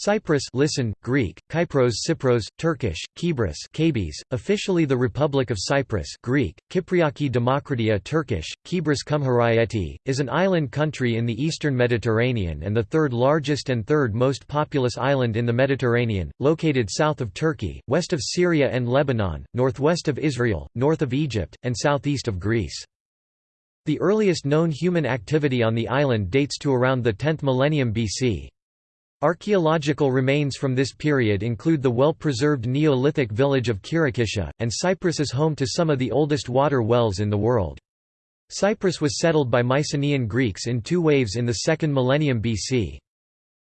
Cyprus listen, Greek, Kypros Cypros, Turkish, Kibris Kabis, officially the Republic of Cyprus Greek, Kypriaki Demokratia Turkish, Kibris Cumhuriyeti, is an island country in the eastern Mediterranean and the third largest and third most populous island in the Mediterranean, located south of Turkey, west of Syria and Lebanon, northwest of Israel, north of Egypt, and southeast of Greece. The earliest known human activity on the island dates to around the 10th millennium BC. Archaeological remains from this period include the well-preserved Neolithic village of Khirokitia, and Cyprus is home to some of the oldest water wells in the world. Cyprus was settled by Mycenaean Greeks in two waves in the second millennium BC.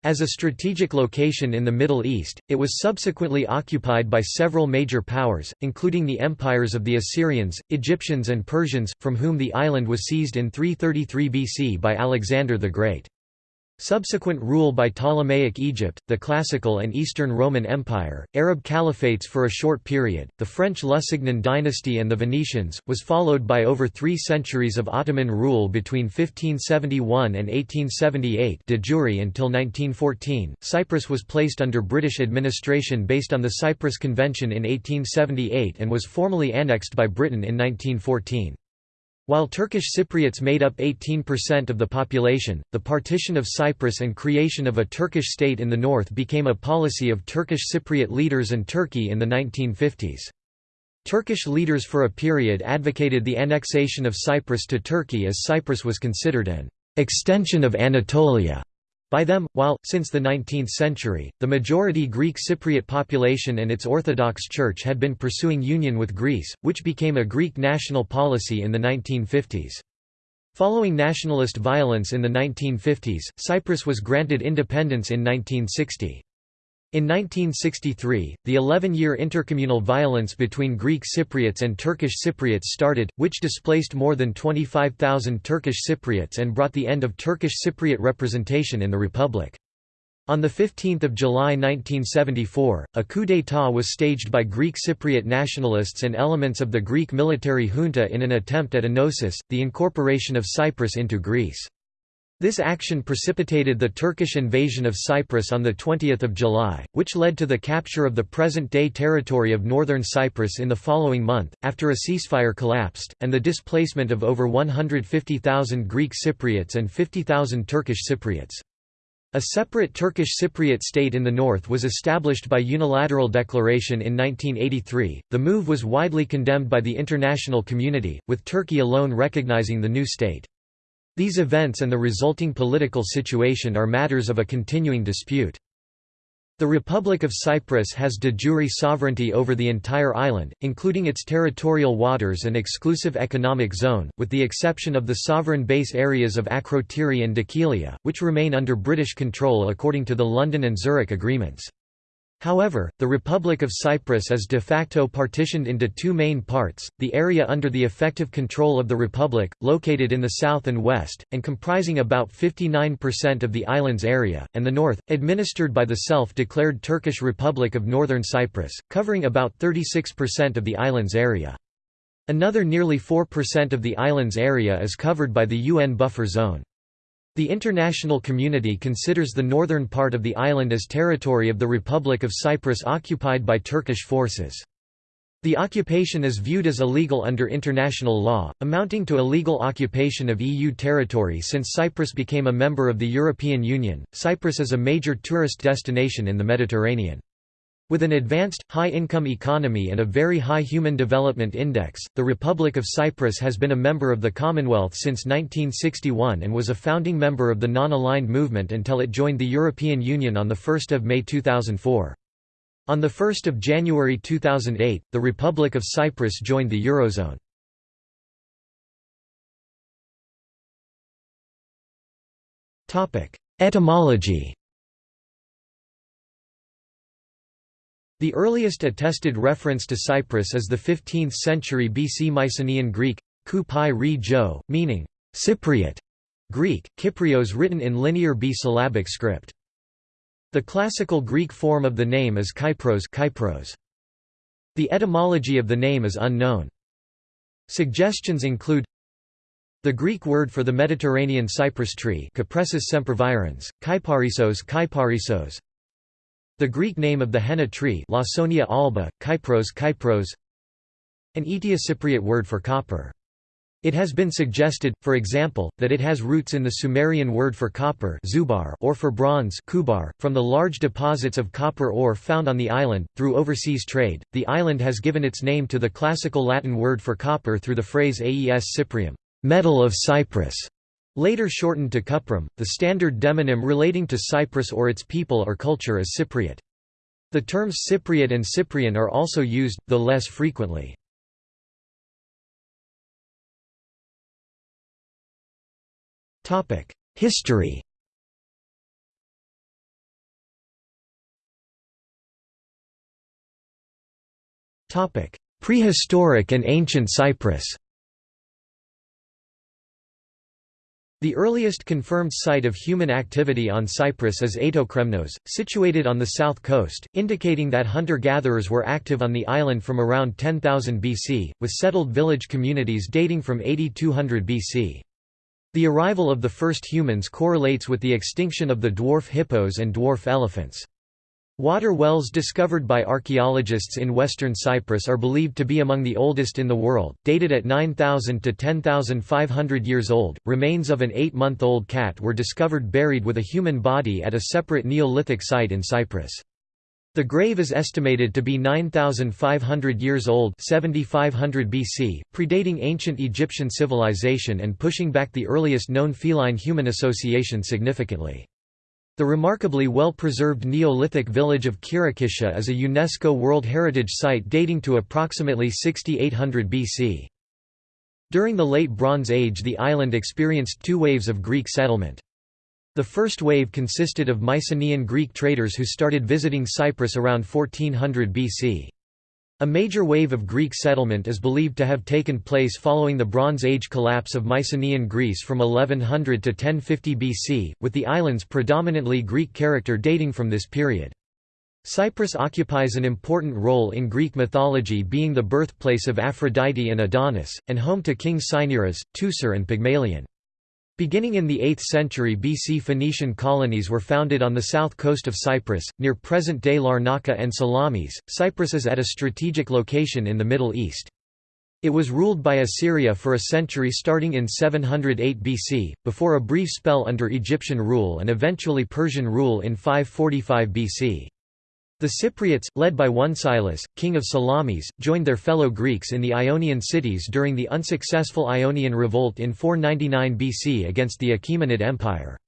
As a strategic location in the Middle East, it was subsequently occupied by several major powers, including the empires of the Assyrians, Egyptians and Persians, from whom the island was seized in 333 BC by Alexander the Great. Subsequent rule by Ptolemaic Egypt, the Classical and Eastern Roman Empire, Arab caliphates for a short period, the French Lusignan dynasty and the Venetians, was followed by over three centuries of Ottoman rule between 1571 and 1878 de jure until 1914. Cyprus was placed under British administration based on the Cyprus Convention in 1878 and was formally annexed by Britain in 1914. While Turkish Cypriots made up 18% of the population, the partition of Cyprus and creation of a Turkish state in the north became a policy of Turkish Cypriot leaders and Turkey in the 1950s. Turkish leaders for a period advocated the annexation of Cyprus to Turkey as Cyprus was considered an extension of Anatolia by them, while, since the 19th century, the majority Greek Cypriot population and its Orthodox Church had been pursuing union with Greece, which became a Greek national policy in the 1950s. Following nationalist violence in the 1950s, Cyprus was granted independence in 1960. In 1963, the 11-year intercommunal violence between Greek Cypriots and Turkish Cypriots started, which displaced more than 25,000 Turkish Cypriots and brought the end of Turkish Cypriot representation in the republic. On 15 July 1974, a coup d'état was staged by Greek Cypriot nationalists and elements of the Greek military junta in an attempt at enosis, the incorporation of Cyprus into Greece. This action precipitated the Turkish invasion of Cyprus on 20 July, which led to the capture of the present-day territory of northern Cyprus in the following month, after a ceasefire collapsed, and the displacement of over 150,000 Greek Cypriots and 50,000 Turkish Cypriots. A separate Turkish Cypriot state in the north was established by unilateral declaration in 1983. The move was widely condemned by the international community, with Turkey alone recognizing the new state. These events and the resulting political situation are matters of a continuing dispute. The Republic of Cyprus has de jure sovereignty over the entire island, including its territorial waters and exclusive economic zone, with the exception of the sovereign base areas of Akrotiri and Dhekelia, which remain under British control according to the London and Zurich agreements. However, the Republic of Cyprus is de facto partitioned into two main parts, the area under the effective control of the Republic, located in the south and west, and comprising about 59% of the island's area, and the north, administered by the self-declared Turkish Republic of Northern Cyprus, covering about 36% of the island's area. Another nearly 4% of the island's area is covered by the UN buffer zone. The international community considers the northern part of the island as territory of the Republic of Cyprus occupied by Turkish forces. The occupation is viewed as illegal under international law, amounting to illegal occupation of EU territory since Cyprus became a member of the European Union. Cyprus is a major tourist destination in the Mediterranean. With an advanced, high-income economy and a very high Human Development Index, the Republic of Cyprus has been a member of the Commonwealth since 1961 and was a founding member of the Non-Aligned Movement until it joined the European Union on 1 May 2004. On 1 January 2008, the Republic of Cyprus joined the Eurozone. Etymology The earliest attested reference to Cyprus is the 15th century BC Mycenaean Greek, ku re jo, meaning Cypriot Greek, Kyprios written in linear B-syllabic script. The classical Greek form of the name is Kypros, Kypros. The etymology of the name is unknown. Suggestions include the Greek word for the Mediterranean cypress tree kyparisos kyparisos, The Greek name of the henna tree Lawsonia alba, Kypros Kypros an Eteocypriot word for copper. It has been suggested, for example, that it has roots in the Sumerian word for copper zubar or for bronze kubar. .From the large deposits of copper ore found on the island, through overseas trade, the island has given its name to the classical Latin word for copper through the phrase aes cyprium metal of Cyprus", later shortened to cuprum. The standard demonym relating to Cyprus or its people or culture is Cypriot. The terms Cypriot and Cyprian are also used, though less frequently. History Prehistoric and ancient Cyprus The earliest confirmed site of human activity on Cyprus is Aetokremnos, situated on the south coast, indicating that hunter-gatherers were active on the island from around 10,000 BC, with settled village communities dating from 8200 BC. The arrival of the first humans correlates with the extinction of the dwarf hippos and dwarf elephants. Water wells discovered by archaeologists in western Cyprus are believed to be among the oldest in the world, dated at 9,000 to 10,500 years old. Remains of an eight month old cat were discovered buried with a human body at a separate Neolithic site in Cyprus. The grave is estimated to be 9,500 years old 7500 BC, predating ancient Egyptian civilization and pushing back the earliest known feline-human association significantly. The remarkably well-preserved Neolithic village of Khirokitia is a UNESCO World Heritage Site dating to approximately 6800 BC. During the Late Bronze Age the island experienced two waves of Greek settlement. The first wave consisted of Mycenaean Greek traders who started visiting Cyprus around 1400 BC. A major wave of Greek settlement is believed to have taken place following the Bronze Age collapse of Mycenaean Greece from 1100 to 1050 BC, with the island's predominantly Greek character dating from this period. Cyprus occupies an important role in Greek mythology being the birthplace of Aphrodite and Adonis, and home to King Cinyras, Teucer and Pygmalion. Beginning in the 8th century BC Phoenician colonies were founded on the south coast of Cyprus, near present-day Larnaca and Salamis. Cyprus is at a strategic location in the Middle East. It was ruled by Assyria for a century starting in 708 BC, before a brief spell under Egyptian rule and eventually Persian rule in 545 BC. The Cypriots, led by Onesilus, king of Salamis, joined their fellow Greeks in the Ionian cities during the unsuccessful Ionian Revolt in 499 BC against the Achaemenid Empire.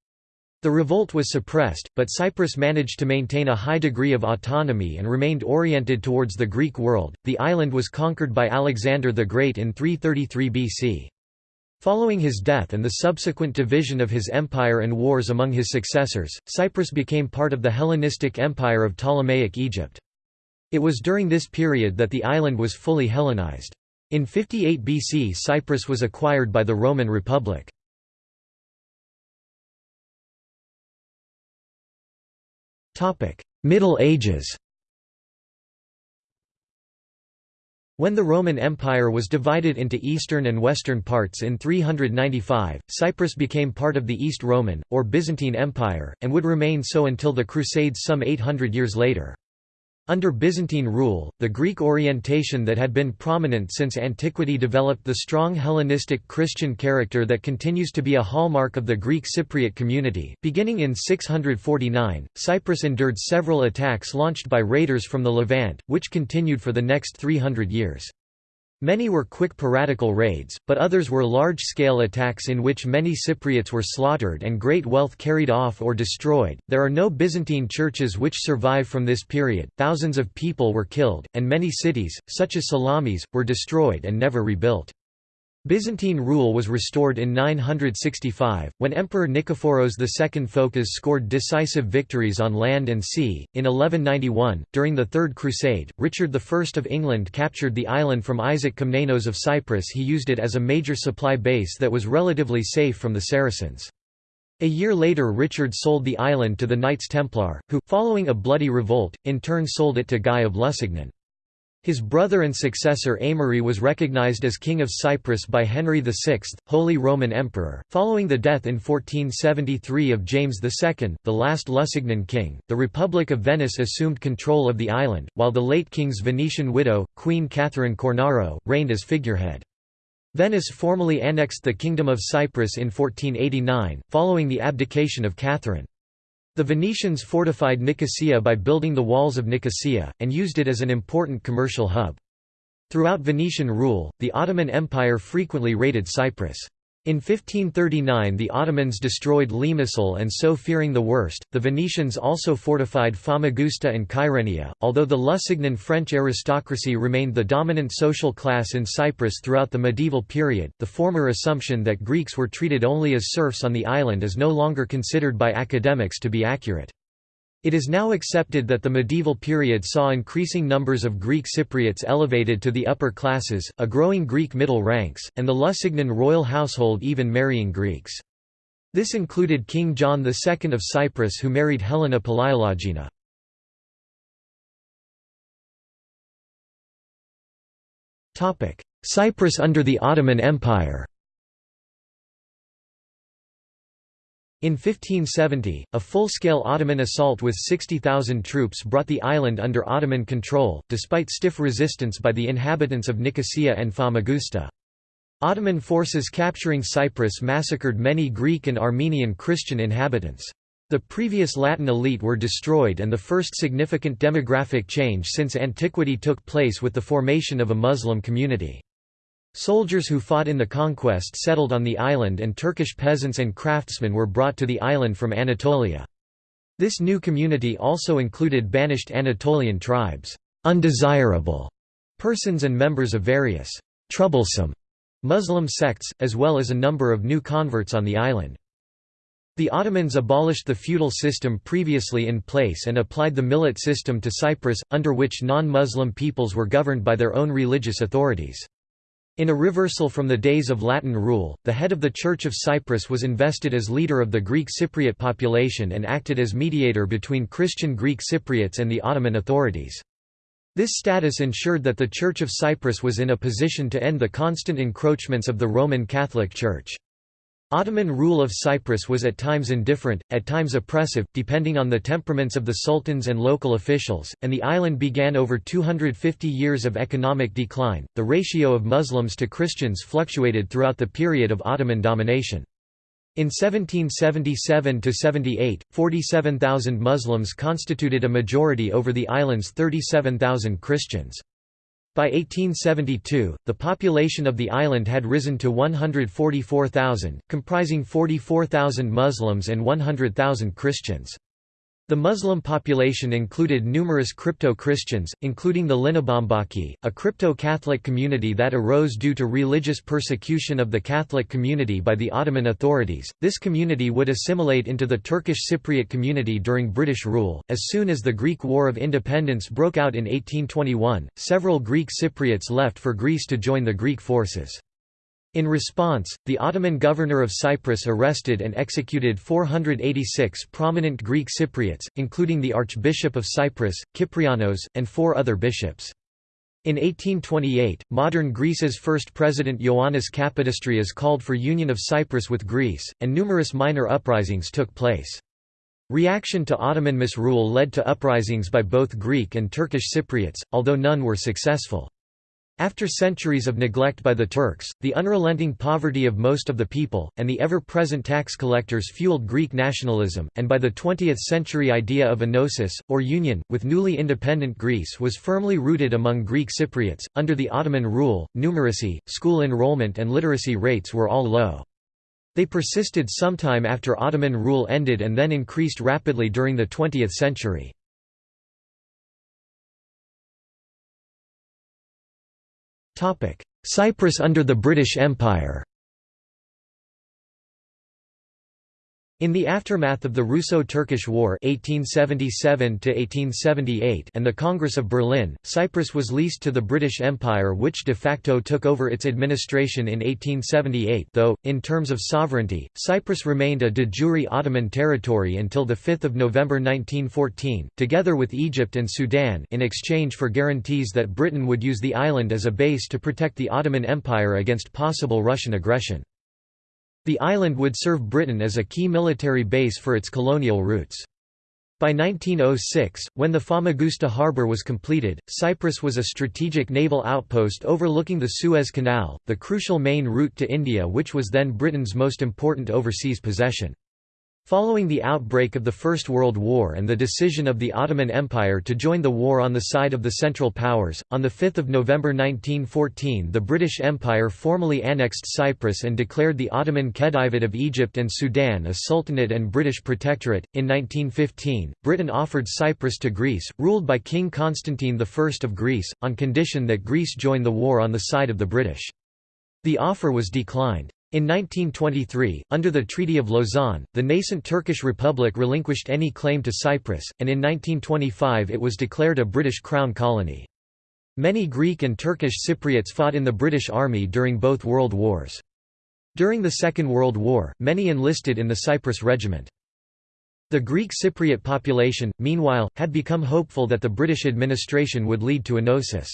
The revolt was suppressed, but Cyprus managed to maintain a high degree of autonomy and remained oriented towards the Greek world. The island was conquered by Alexander the Great in 333 BC. Following his death and the subsequent division of his empire and wars among his successors, Cyprus became part of the Hellenistic Empire of Ptolemaic Egypt. It was during this period that the island was fully Hellenized. In 58 BC Cyprus was acquired by the Roman Republic. Middle Ages When the Roman Empire was divided into eastern and western parts in 395, Cyprus became part of the East Roman, or Byzantine Empire, and would remain so until the Crusades some 800 years later. Under Byzantine rule, the Greek orientation that had been prominent since antiquity developed the strong Hellenistic Christian character that continues to be a hallmark of the Greek Cypriot community. Beginning in 649, Cyprus endured several attacks launched by raiders from the Levant, which continued for the next 300 years. Many were quick piratical raids, but others were large-scale attacks in which many Cypriots were slaughtered and great wealth carried off or destroyed. There are no Byzantine churches which survive from this period. Thousands of people were killed, and many cities, such as Salamis, were destroyed and never rebuilt. Byzantine rule was restored in 965, when Emperor Nikephoros II Phocas scored decisive victories on land and sea. In 1191, during the Third Crusade, Richard I of England captured the island from Isaac Komnenos of Cyprus. He used it as a major supply base that was relatively safe from the Saracens. A year later Richard sold the island to the Knights Templar, who, following a bloody revolt, in turn sold it to Guy of Lusignan. His brother and successor Aimery was recognized as King of Cyprus by Henry VI, Holy Roman Emperor. Following the death in 1473 of James II, the last Lusignan king, the Republic of Venice assumed control of the island, while the late king's Venetian widow, Queen Catherine Cornaro, reigned as figurehead. Venice formally annexed the Kingdom of Cyprus in 1489, following the abdication of Catherine. The Venetians fortified Nicosia by building the walls of Nicosia, and used it as an important commercial hub. Throughout Venetian rule, the Ottoman Empire frequently raided Cyprus. In 1539 the Ottomans destroyed Limassol and so fearing the worst, the Venetians also fortified Famagusta and Kyrenia. Although the Lusignan French aristocracy remained the dominant social class in Cyprus throughout the medieval period, the former assumption that Greeks were treated only as serfs on the island is no longer considered by academics to be accurate. It is now accepted that the medieval period saw increasing numbers of Greek Cypriots elevated to the upper classes, a growing Greek middle ranks, and the Lusignan royal household even marrying Greeks. This included King John II of Cyprus who married Helena Palaiologina. Cyprus under the Ottoman Empire In 1570, a full-scale Ottoman assault with 60,000 troops brought the island under Ottoman control, despite stiff resistance by the inhabitants of Nicosia and Famagusta. Ottoman forces capturing Cyprus massacred many Greek and Armenian Christian inhabitants. The previous Latin elite were destroyed and the first significant demographic change since antiquity took place with the formation of a Muslim community. Soldiers who fought in the conquest settled on the island and Turkish peasants and craftsmen were brought to the island from Anatolia. This new community also included banished Anatolian tribes, undesirable persons and members of various troublesome Muslim sects, as well as a number of new converts on the island. The Ottomans abolished the feudal system previously in place and applied the millet system to Cyprus, under which non-Muslim peoples were governed by their own religious authorities. In a reversal from the days of Latin rule, the head of the Church of Cyprus was invested as leader of the Greek Cypriot population and acted as mediator between Christian Greek Cypriots and the Ottoman authorities. This status ensured that the Church of Cyprus was in a position to end the constant encroachments of the Roman Catholic Church. Ottoman rule of Cyprus was at times indifferent, at times oppressive, depending on the temperaments of the sultans and local officials, and the island began over 250 years of economic decline. The ratio of Muslims to Christians fluctuated throughout the period of Ottoman domination. In 1777–78, 47,000 Muslims constituted a majority over the island's 37,000 Christians. By 1872, the population of the island had risen to 144,000, comprising 44,000 Muslims and 100,000 Christians. The Muslim population included numerous crypto-Christians, including the Linobambaki, a crypto-Catholic community that arose due to religious persecution of the Catholic community by the Ottoman authorities. This community would assimilate into the Turkish Cypriot community during British rule. As soon as the Greek War of Independence broke out in 1821, several Greek Cypriots left for Greece to join the Greek forces. In response, the Ottoman governor of Cyprus arrested and executed 486 prominent Greek Cypriots, including the Archbishop of Cyprus, Kyprianos, and four other bishops. In 1828, modern Greece's first president Ioannis Kapodistrias called for union of Cyprus with Greece, and numerous minor uprisings took place. Reaction to Ottoman misrule led to uprisings by both Greek and Turkish Cypriots, although none were successful. After centuries of neglect by the Turks, the unrelenting poverty of most of the people, and the ever-present tax collectors fueled Greek nationalism, and by the 20th century idea of enosis, or union, with newly independent Greece was firmly rooted among Greek Cypriots. Under the Ottoman rule, numeracy, school enrollment and literacy rates were all low. They persisted sometime after Ottoman rule ended and then increased rapidly during the 20th century. Cyprus under the British Empire In the aftermath of the Russo-Turkish War 1877 and the Congress of Berlin, Cyprus was leased to the British Empire which de facto took over its administration in 1878 though, in terms of sovereignty, Cyprus remained a de jure Ottoman territory until 5 November 1914, together with Egypt and Sudan in exchange for guarantees that Britain would use the island as a base to protect the Ottoman Empire against possible Russian aggression. The island would serve Britain as a key military base for its colonial roots. By 1906, when the Famagusta harbour was completed, Cyprus was a strategic naval outpost overlooking the Suez Canal, the crucial main route to India which was then Britain's most important overseas possession. Following the outbreak of the First World War and the decision of the Ottoman Empire to join the war on the side of the Central Powers, on 5 November 1914 the British Empire formally annexed Cyprus and declared the Ottoman Khedivate of Egypt and Sudan a sultanate and British protectorate. In 1915, Britain offered Cyprus to Greece, ruled by King Constantine I of Greece, on condition that Greece join the war on the side of the British. The offer was declined. In 1923, under the Treaty of Lausanne, the nascent Turkish Republic relinquished any claim to Cyprus, and in 1925 it was declared a British Crown colony. Many Greek and Turkish Cypriots fought in the British Army during both World Wars. During the Second World War, many enlisted in the Cyprus Regiment. The Greek Cypriot population, meanwhile, had become hopeful that the British administration would lead to enosis.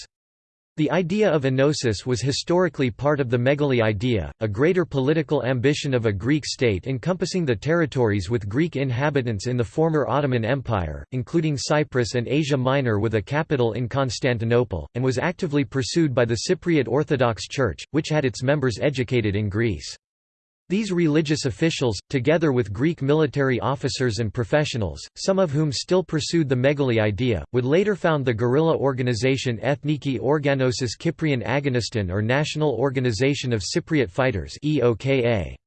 The idea of enosis was historically part of the megali idea, a greater political ambition of a Greek state encompassing the territories with Greek inhabitants in the former Ottoman Empire, including Cyprus and Asia Minor with a capital in Constantinople, and was actively pursued by the Cypriot Orthodox Church, which had its members educated in Greece. These religious officials, together with Greek military officers and professionals, some of whom still pursued the Megali idea, would later found the guerrilla organization Ethniki Organosis Kyprian Agoniston or National Organization of Cypriot Fighters The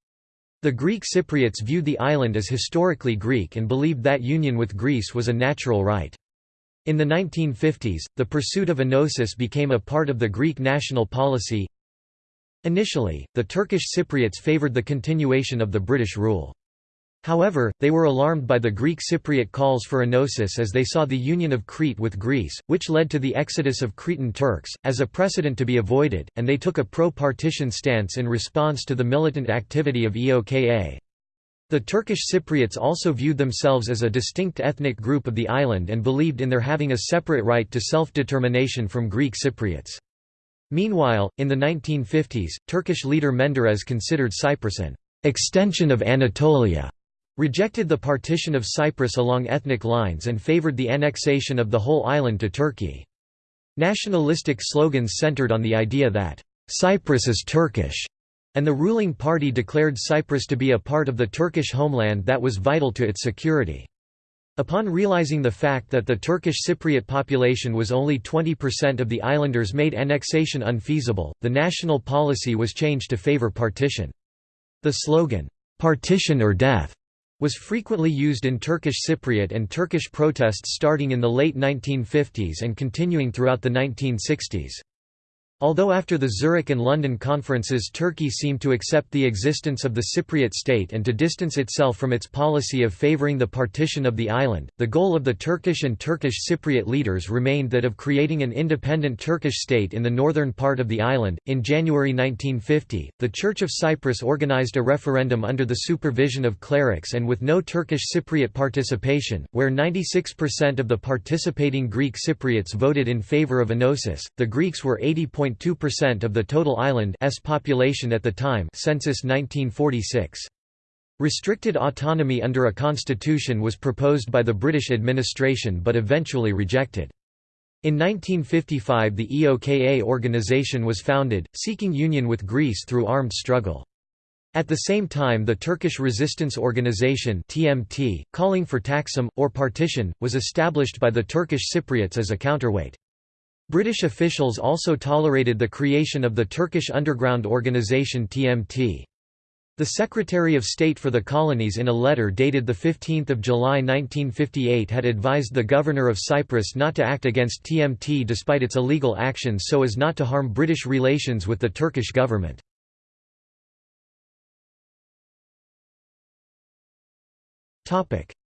Greek Cypriots viewed the island as historically Greek and believed that union with Greece was a natural right. In the 1950s, the pursuit of enosis became a part of the Greek national policy, Initially, the Turkish Cypriots favoured the continuation of the British rule. However, they were alarmed by the Greek Cypriot calls for enosis as they saw the union of Crete with Greece, which led to the exodus of Cretan Turks, as a precedent to be avoided, and they took a pro-partition stance in response to the militant activity of EOKA. The Turkish Cypriots also viewed themselves as a distinct ethnic group of the island and believed in their having a separate right to self-determination from Greek Cypriots. Meanwhile, in the 1950s, Turkish leader Menderes considered Cyprus an extension of Anatolia, rejected the partition of Cyprus along ethnic lines and favored the annexation of the whole island to Turkey. Nationalistic slogans centered on the idea that, "...Cyprus is Turkish", and the ruling party declared Cyprus to be a part of the Turkish homeland that was vital to its security. Upon realizing the fact that the Turkish Cypriot population was only 20% of the islanders made annexation unfeasible, the national policy was changed to favor partition. The slogan, "'Partition or Death' was frequently used in Turkish Cypriot and Turkish protests starting in the late 1950s and continuing throughout the 1960s. Although after the Zurich and London conferences Turkey seemed to accept the existence of the Cypriot state and to distance itself from its policy of favouring the partition of the island, the goal of the Turkish and Turkish Cypriot leaders remained that of creating an independent Turkish state in the northern part of the island. In January 1950, the Church of Cyprus organised a referendum under the supervision of clerics and with no Turkish Cypriot participation, where 96% of the participating Greek Cypriots voted in favour of enosis. The Greeks were 80. 2.2% of the total island's population at the time census 1946. Restricted autonomy under a constitution was proposed by the British administration but eventually rejected. In 1955 the EOKA organization was founded, seeking union with Greece through armed struggle. At the same time the Turkish Resistance Organization TMT, calling for Taksim, or partition, was established by the Turkish Cypriots as a counterweight. British officials also tolerated the creation of the Turkish underground organisation TMT. The Secretary of State for the Colonies in a letter dated 15 July 1958 had advised the Governor of Cyprus not to act against TMT despite its illegal actions so as not to harm British relations with the Turkish government.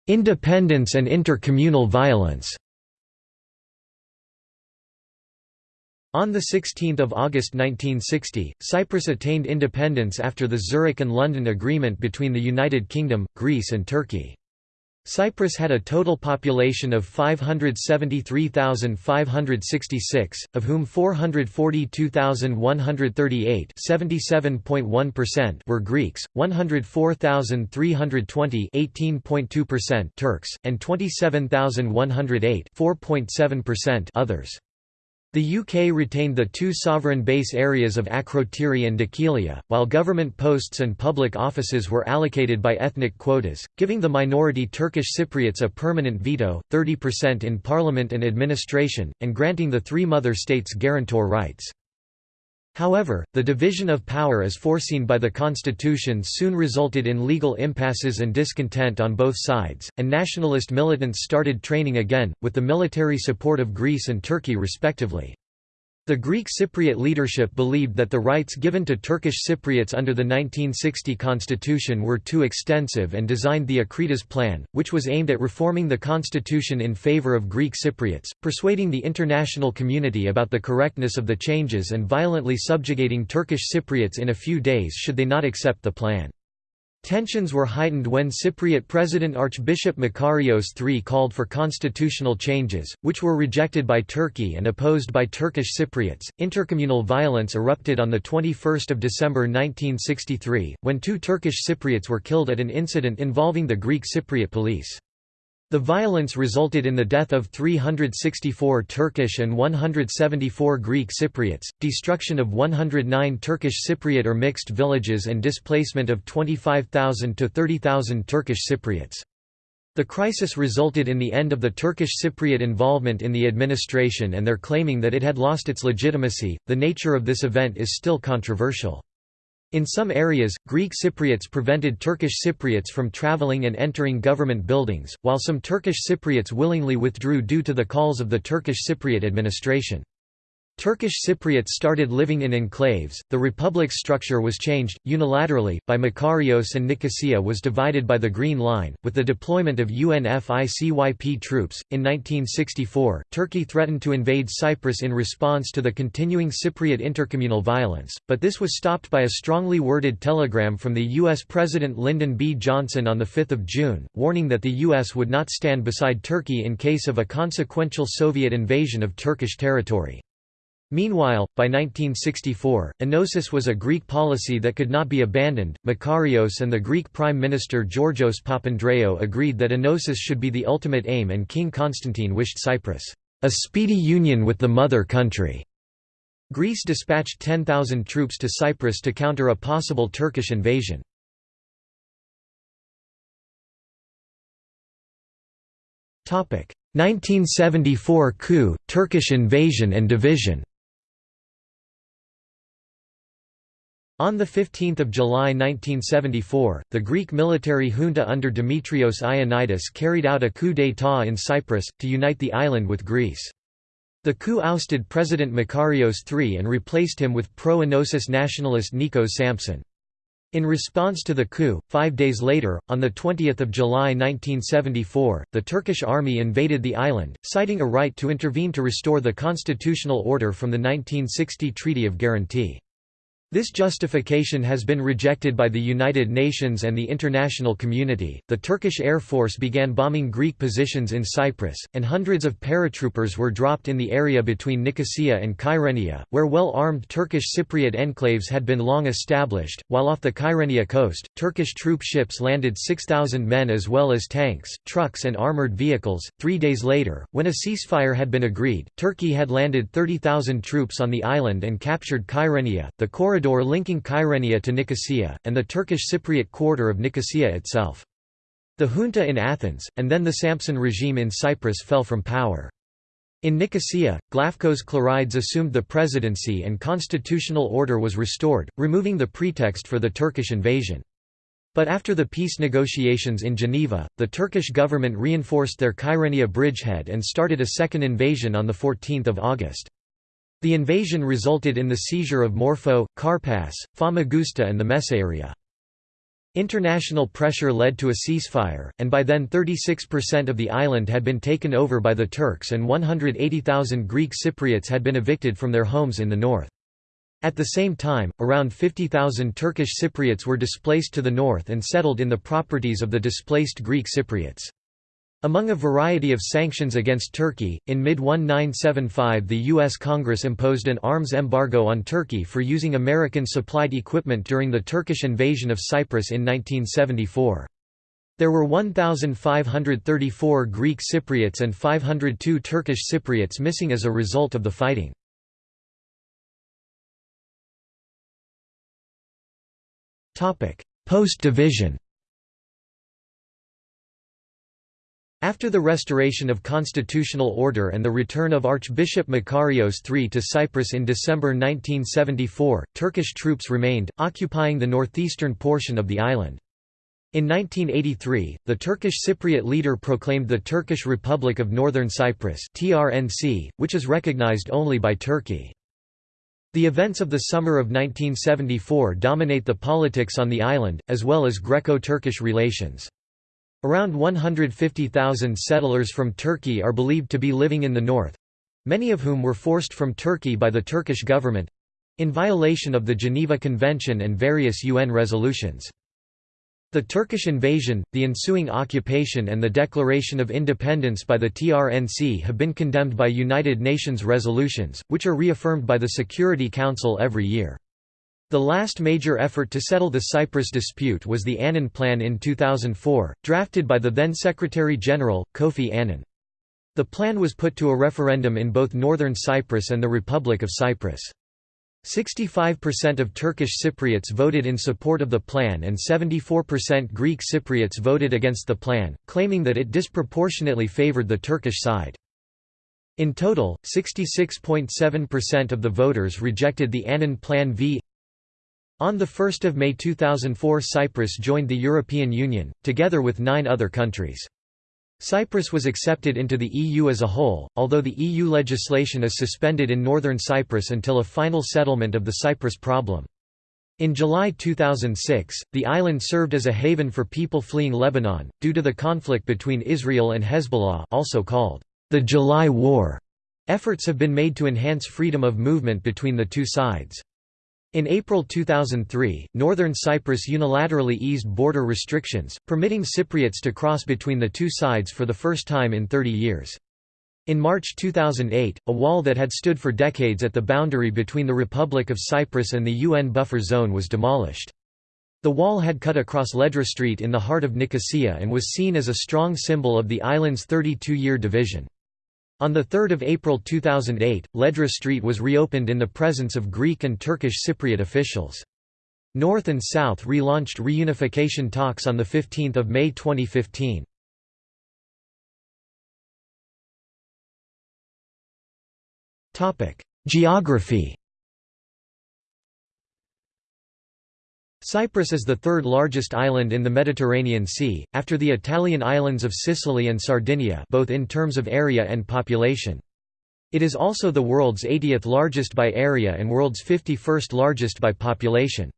Independence and intercommunal violence On 16 August 1960, Cyprus attained independence after the Zurich and London Agreement between the United Kingdom, Greece and Turkey. Cyprus had a total population of 573,566, of whom 442,138 were Greeks, 104,320 Turks, and 27,108 others. The UK retained the two sovereign base areas of Akrotiri and Dhekelia, while government posts and public offices were allocated by ethnic quotas, giving the minority Turkish Cypriots a permanent veto, 30% in parliament and administration, and granting the three mother states guarantor rights. However, the division of power as foreseen by the constitution soon resulted in legal impasses and discontent on both sides, and nationalist militants started training again, with the military support of Greece and Turkey respectively. The Greek Cypriot leadership believed that the rights given to Turkish Cypriots under the 1960 constitution were too extensive and designed the Akritas Plan, which was aimed at reforming the constitution in favor of Greek Cypriots, persuading the international community about the correctness of the changes and violently subjugating Turkish Cypriots in a few days should they not accept the plan. Tensions were heightened when Cypriot President Archbishop Makarios III called for constitutional changes, which were rejected by Turkey and opposed by Turkish Cypriots. Intercommunal violence erupted on the 21st of December 1963, when two Turkish Cypriots were killed at an incident involving the Greek Cypriot police. The violence resulted in the death of 364 Turkish and 174 Greek Cypriots, destruction of 109 Turkish Cypriot or mixed villages and displacement of 25,000 to 30,000 Turkish Cypriots. The crisis resulted in the end of the Turkish Cypriot involvement in the administration and their claiming that it had lost its legitimacy. The nature of this event is still controversial. In some areas, Greek Cypriots prevented Turkish Cypriots from traveling and entering government buildings, while some Turkish Cypriots willingly withdrew due to the calls of the Turkish Cypriot administration. Turkish Cypriots started living in enclaves, the republic's structure was changed, unilaterally, by Makarios and Nicosia was divided by the Green Line, with the deployment of UNFICYP troops. In 1964, Turkey threatened to invade Cyprus in response to the continuing Cypriot intercommunal violence, but this was stopped by a strongly worded telegram from the U.S. President Lyndon B. Johnson on 5 June, warning that the U.S. would not stand beside Turkey in case of a consequential Soviet invasion of Turkish territory. Meanwhile, by 1964, enosis was a Greek policy that could not be abandoned. Makarios and the Greek Prime Minister Georgios Papandreou agreed that enosis should be the ultimate aim, and King Constantine wished Cyprus a speedy union with the mother country. Greece dispatched 10,000 troops to Cyprus to counter a possible Turkish invasion. Topic: 1974 coup, Turkish invasion and division. On 15 July 1974, the Greek military junta under Dimitrios Ioannidis carried out a coup d'état in Cyprus, to unite the island with Greece. The coup ousted President Makarios III and replaced him with pro-Enosis nationalist Nikos Sampson. In response to the coup, five days later, on 20 July 1974, the Turkish army invaded the island, citing a right to intervene to restore the constitutional order from the 1960 Treaty of Guarantee. This justification has been rejected by the United Nations and the international community. The Turkish Air Force began bombing Greek positions in Cyprus, and hundreds of paratroopers were dropped in the area between Nicosia and Kyrenia, where well armed Turkish Cypriot enclaves had been long established. While off the Kyrenia coast, Turkish troop ships landed 6,000 men as well as tanks, trucks, and armoured vehicles. Three days later, when a ceasefire had been agreed, Turkey had landed 30,000 troops on the island and captured Kyrenia. The corridor corridor linking Kyrenia to Nicosia, and the Turkish Cypriot quarter of Nicosia itself. The junta in Athens, and then the Sampson regime in Cyprus fell from power. In Nicosia, Glafkos Clerides assumed the presidency and constitutional order was restored, removing the pretext for the Turkish invasion. But after the peace negotiations in Geneva, the Turkish government reinforced their Kyrenia bridgehead and started a second invasion on 14 August. The invasion resulted in the seizure of Morphou, Karpas, Famagusta and the Mesaoria. International pressure led to a ceasefire, and by then 36% of the island had been taken over by the Turks and 180,000 Greek Cypriots had been evicted from their homes in the north. At the same time, around 50,000 Turkish Cypriots were displaced to the north and settled in the properties of the displaced Greek Cypriots. Among a variety of sanctions against Turkey, in mid-1975 the U.S. Congress imposed an arms embargo on Turkey for using American-supplied equipment during the Turkish invasion of Cyprus in 1974. There were 1,534 Greek Cypriots and 502 Turkish Cypriots missing as a result of the fighting. Post-division After the restoration of constitutional order and the return of Archbishop Makarios III to Cyprus in December 1974, Turkish troops remained, occupying the northeastern portion of the island. In 1983, the Turkish Cypriot leader proclaimed the Turkish Republic of Northern Cyprus (TRNC), which is recognized only by Turkey. The events of the summer of 1974 dominate the politics on the island, as well as Greco-Turkish relations. Around 150,000 settlers from Turkey are believed to be living in the north—many of whom were forced from Turkey by the Turkish government—in violation of the Geneva Convention and various UN resolutions. The Turkish invasion, the ensuing occupation and the declaration of independence by the TRNC have been condemned by United Nations resolutions, which are reaffirmed by the Security Council every year. The last major effort to settle the Cyprus dispute was the Annan Plan in 2004, drafted by the then Secretary-General, Kofi Annan. The plan was put to a referendum in both northern Cyprus and the Republic of Cyprus. 65% of Turkish Cypriots voted in support of the plan and 74% Greek Cypriots voted against the plan, claiming that it disproportionately favored the Turkish side. In total, 66.7% of the voters rejected the Annan Plan v. On 1 May 2004 Cyprus joined the European Union, together with nine other countries. Cyprus was accepted into the EU as a whole, although the EU legislation is suspended in northern Cyprus until a final settlement of the Cyprus problem. In July 2006, the island served as a haven for people fleeing Lebanon, due to the conflict between Israel and Hezbollah also called the July War. Efforts have been made to enhance freedom of movement between the two sides. In April 2003, Northern Cyprus unilaterally eased border restrictions, permitting Cypriots to cross between the two sides for the first time in 30 years. In March 2008, a wall that had stood for decades at the boundary between the Republic of Cyprus and the UN buffer zone was demolished. The wall had cut across Ledra Street in the heart of Nicosia and was seen as a strong symbol of the island's 32-year division. On 3 April 2008, Ledra Street was reopened in the presence of Greek and Turkish Cypriot officials. North and South relaunched reunification talks on 15 May 2015. Geography Cyprus is the third largest island in the Mediterranean Sea, after the Italian islands of Sicily and Sardinia both in terms of area and population. It is also the world's 80th largest by area and world's 51st largest by population.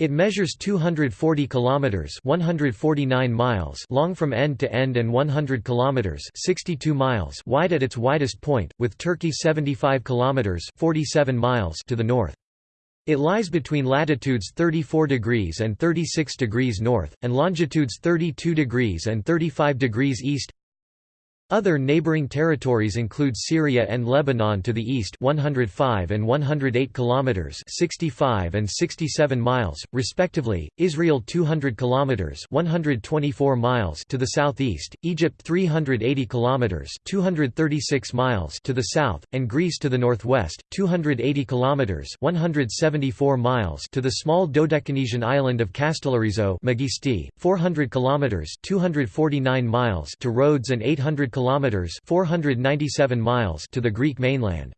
It measures 240 kilometers, 149 miles long from end to end and 100 kilometers, 62 miles wide at its widest point, with Turkey 75 kilometers, 47 miles to the north. It lies between latitudes 34 degrees and 36 degrees north, and longitudes 32 degrees and 35 degrees east. Other neighboring territories include Syria and Lebanon to the east 105 and 108 kilometers 65 and 67 miles respectively, Israel 200 kilometers 124 miles to the southeast, Egypt 380 kilometers 236 miles to the south, and Greece to the northwest 280 kilometers 174 miles to the small Dodecanesian island of Kastellorizo Megisti, 400 kilometers 249 miles to Rhodes and 800 kilometers kilometers (497 miles) to the Greek mainland.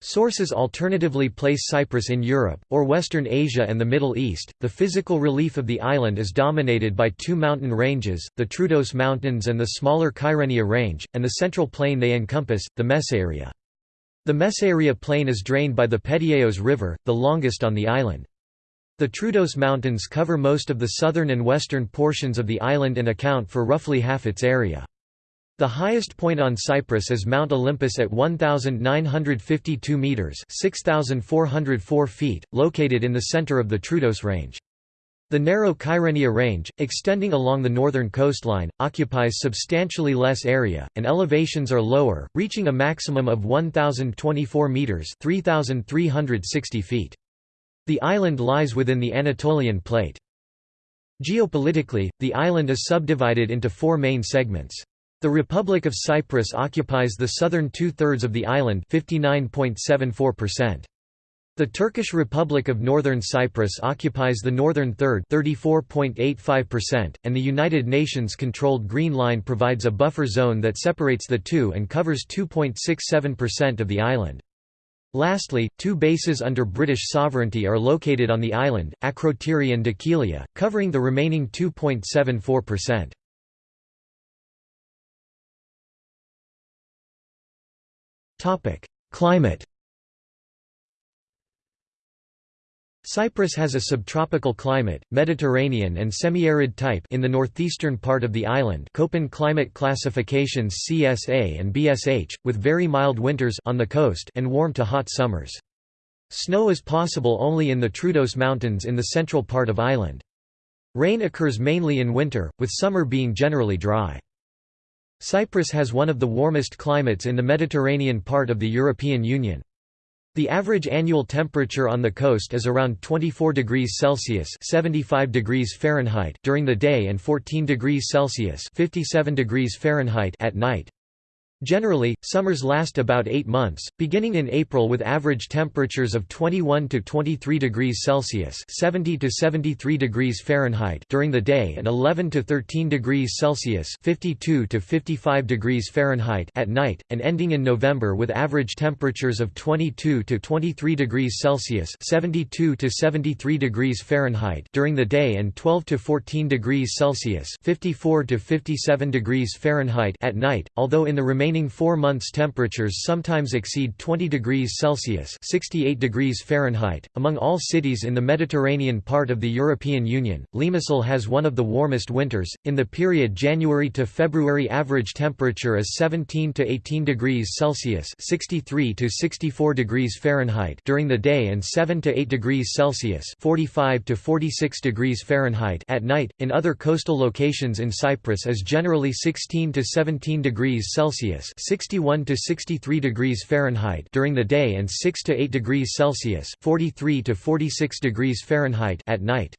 Sources alternatively place Cyprus in Europe, or Western Asia and the Middle East. The physical relief of the island is dominated by two mountain ranges, the Troodos Mountains and the smaller Kyrenia Range, and the central plain they encompass, the Mesaoria. The Mesaoria plain is drained by the Pedieos River, the longest on the island. The Troodos Mountains cover most of the southern and western portions of the island and account for roughly half its area. The highest point on Cyprus is Mount Olympus at 1,952 metres 6,404 feet, located in the centre of the Troodos Range. The narrow Kyrenia Range, extending along the northern coastline, occupies substantially less area, and elevations are lower, reaching a maximum of 1,024 metres 3,360 feet. The island lies within the Anatolian Plate. Geopolitically, the island is subdivided into four main segments. The Republic of Cyprus occupies the southern two-thirds of the island 59.74%. The Turkish Republic of Northern Cyprus occupies the northern third 34.85%, and the United Nations-controlled Green Line provides a buffer zone that separates the two and covers 2.67% of the island. Lastly, two bases under British sovereignty are located on the island, Akrotiri and Dhekelia, covering the remaining 2.74%. Topic: Climate. Cyprus has a subtropical climate, Mediterranean and semi-arid type in the northeastern part of the island Köppen climate classifications CSA and BSH, with very mild winters on the coast and warm to hot summers. Snow is possible only in the Troodos Mountains in the central part of island. Rain occurs mainly in winter, with summer being generally dry. Cyprus has one of the warmest climates in the Mediterranean part of the European Union. The average annual temperature on the coast is around 24 degrees Celsius (75 degrees Fahrenheit) during the day and 14 degrees Celsius (57 degrees Fahrenheit) at night. Generally, summers last about eight months, beginning in April with average temperatures of 21 to 23 degrees Celsius (70 to 73 degrees Fahrenheit) during the day and 11 to 13 degrees Celsius (52 to 55 degrees Fahrenheit) at night, and ending in November with average temperatures of 22 to 23 degrees Celsius (72 to 73 degrees Fahrenheit) during the day and 12 to 14 degrees Celsius (54 to 57 degrees Fahrenheit) at night. Although in the remaining remaining four months temperatures sometimes exceed 20 degrees Celsius 68 degrees Fahrenheit. .Among all cities in the Mediterranean part of the European Union, Limassol has one of the warmest winters. In the period January to February average temperature is 17 to 18 degrees Celsius 63 to 64 degrees Fahrenheit during the day and 7 to 8 degrees Celsius 45 to 46 degrees Fahrenheit at night. In other coastal locations in Cyprus is generally 16 to 17 degrees Celsius Celsius (61 to 63 degrees Fahrenheit) during the day and 6 to 8 degrees Celsius (43 to 46 degrees Fahrenheit) at night.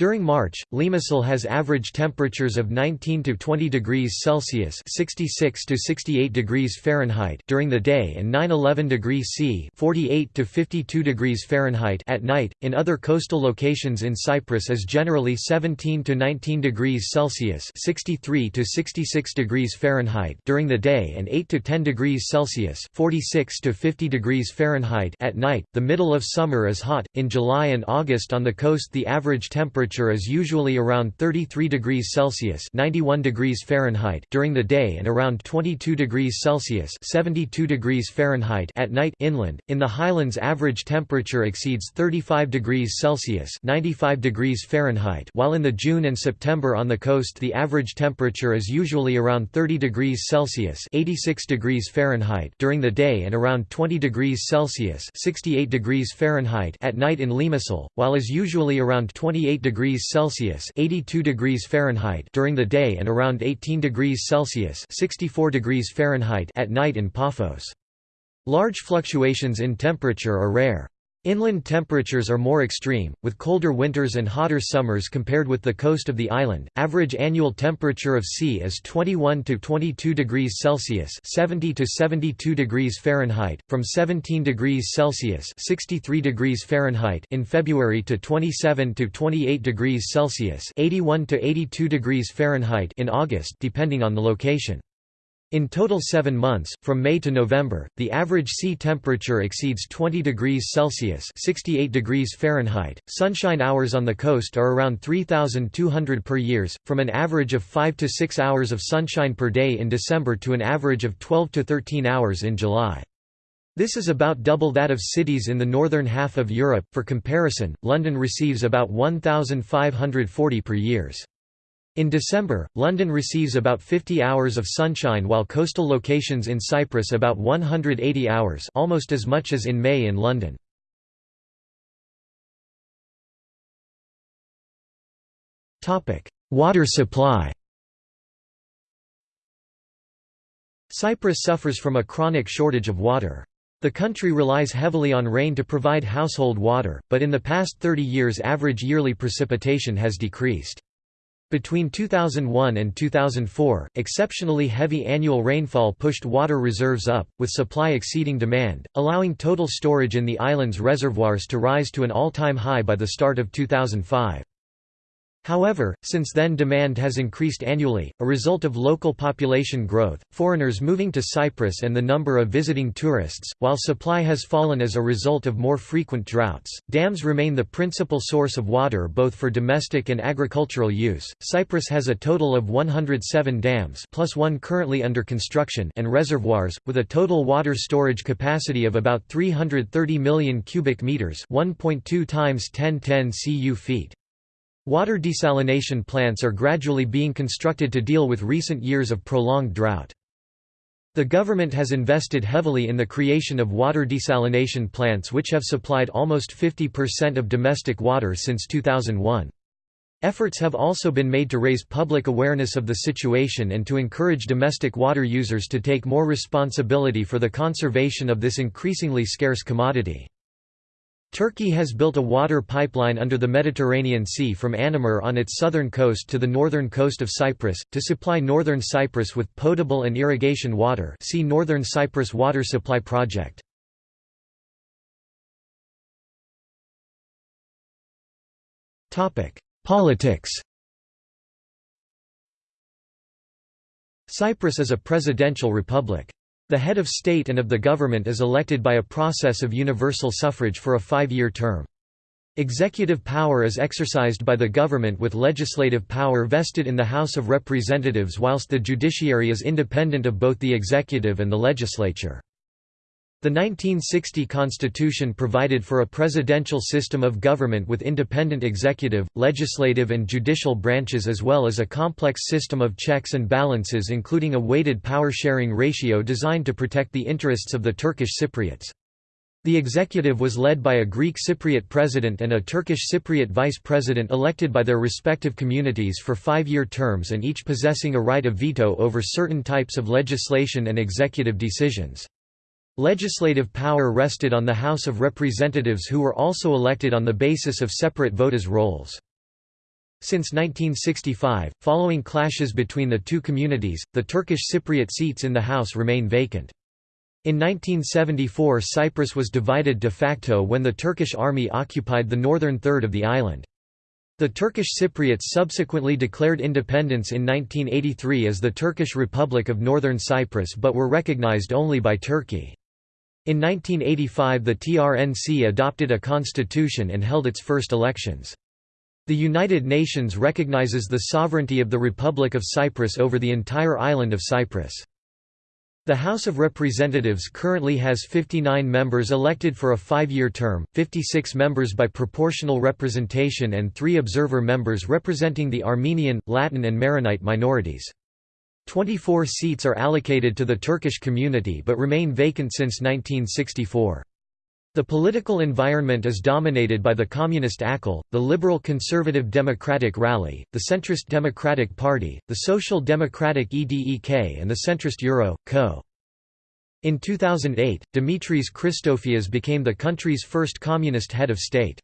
During March, Limassol has average temperatures of 19 to 20 degrees Celsius (66 to 68 degrees Fahrenheit) during the day and 9-11 degrees C (48 to 52 degrees Fahrenheit) at night. In other coastal locations in Cyprus is generally 17 to 19 degrees Celsius (63 to 66 degrees Fahrenheit) during the day and 8 to 10 degrees Celsius (46 to 50 degrees Fahrenheit) at night. The middle of summer is hot. In July and August on the coast the average temperature temperature is usually around 33 degrees Celsius (91 degrees Fahrenheit) during the day and around 22 degrees Celsius (72 degrees Fahrenheit) at night inland. In the highlands average temperature exceeds 35 degrees Celsius (95 degrees Fahrenheit), while in the June and September on the coast the average temperature is usually around 30 degrees Celsius (86 degrees Fahrenheit) during the day and around 20 degrees Celsius (68 degrees Fahrenheit) at night in Limassol, while is usually around 28 degrees degrees Celsius (82 degrees Fahrenheit) during the day and around 18 degrees Celsius (64 degrees Fahrenheit) at night in Paphos. Large fluctuations in temperature are rare. Inland temperatures are more extreme, with colder winters and hotter summers compared with the coast of the island. Average annual temperature of sea is 21 to 22 degrees Celsius (70 to 72 degrees Fahrenheit), from 17 degrees Celsius (63 degrees Fahrenheit) in February to 27 to 28 degrees Celsius (81 to 82 degrees Fahrenheit) in August, depending on the location. In total seven months, from May to November, the average sea temperature exceeds 20 degrees Celsius 68 degrees Fahrenheit. Sunshine hours on the coast are around 3,200 per years, from an average of 5 to 6 hours of sunshine per day in December to an average of 12 to 13 hours in July. This is about double that of cities in the northern half of Europe. For comparison, London receives about 1,540 per years. In December, London receives about 50 hours of sunshine while coastal locations in Cyprus about 180 hours almost as much as in May in London. Water supply Cyprus suffers from a chronic shortage of water. The country relies heavily on rain to provide household water, but in the past 30 years average yearly precipitation has decreased. Between 2001 and 2004, exceptionally heavy annual rainfall pushed water reserves up, with supply exceeding demand, allowing total storage in the island's reservoirs to rise to an all-time high by the start of 2005. However, since then demand has increased annually, a result of local population growth, foreigners moving to Cyprus and the number of visiting tourists, while supply has fallen as a result of more frequent droughts. Dams remain the principal source of water both for domestic and agricultural use. Cyprus has a total of 107 dams plus one currently under construction and reservoirs, with a total water storage capacity of about 330 million cubic meters 1.2 times 1010 cu feet. Water desalination plants are gradually being constructed to deal with recent years of prolonged drought. The government has invested heavily in the creation of water desalination plants which have supplied almost 50% of domestic water since 2001. Efforts have also been made to raise public awareness of the situation and to encourage domestic water users to take more responsibility for the conservation of this increasingly scarce commodity. Turkey has built a water pipeline under the Mediterranean Sea from Anamur on its southern coast to the northern coast of Cyprus, to supply northern Cyprus with potable and irrigation water see Northern Cyprus Water Supply Project. Politics Cyprus is a presidential republic. The head of state and of the government is elected by a process of universal suffrage for a five-year term. Executive power is exercised by the government with legislative power vested in the House of Representatives whilst the judiciary is independent of both the executive and the legislature. The 1960 Constitution provided for a presidential system of government with independent executive, legislative and judicial branches as well as a complex system of checks and balances including a weighted power-sharing ratio designed to protect the interests of the Turkish Cypriots. The executive was led by a Greek Cypriot president and a Turkish Cypriot vice president elected by their respective communities for five-year terms and each possessing a right of veto over certain types of legislation and executive decisions. Legislative power rested on the House of Representatives who were also elected on the basis of separate voters' rolls. Since 1965, following clashes between the two communities, the Turkish Cypriot seats in the House remain vacant. In 1974 Cyprus was divided de facto when the Turkish army occupied the northern third of the island. The Turkish Cypriots subsequently declared independence in 1983 as the Turkish Republic of Northern Cyprus but were recognized only by Turkey. In 1985 the TRNC adopted a constitution and held its first elections. The United Nations recognizes the sovereignty of the Republic of Cyprus over the entire island of Cyprus. The House of Representatives currently has 59 members elected for a five-year term, 56 members by proportional representation and three observer members representing the Armenian, Latin and Maronite minorities. 24 seats are allocated to the Turkish community but remain vacant since 1964. The political environment is dominated by the Communist AKEL, the Liberal Conservative Democratic Rally, the Centrist Democratic Party, the Social Democratic EDEK and the centrist Euro, Co. In 2008, Dimitris Christofias became the country's first communist head of state.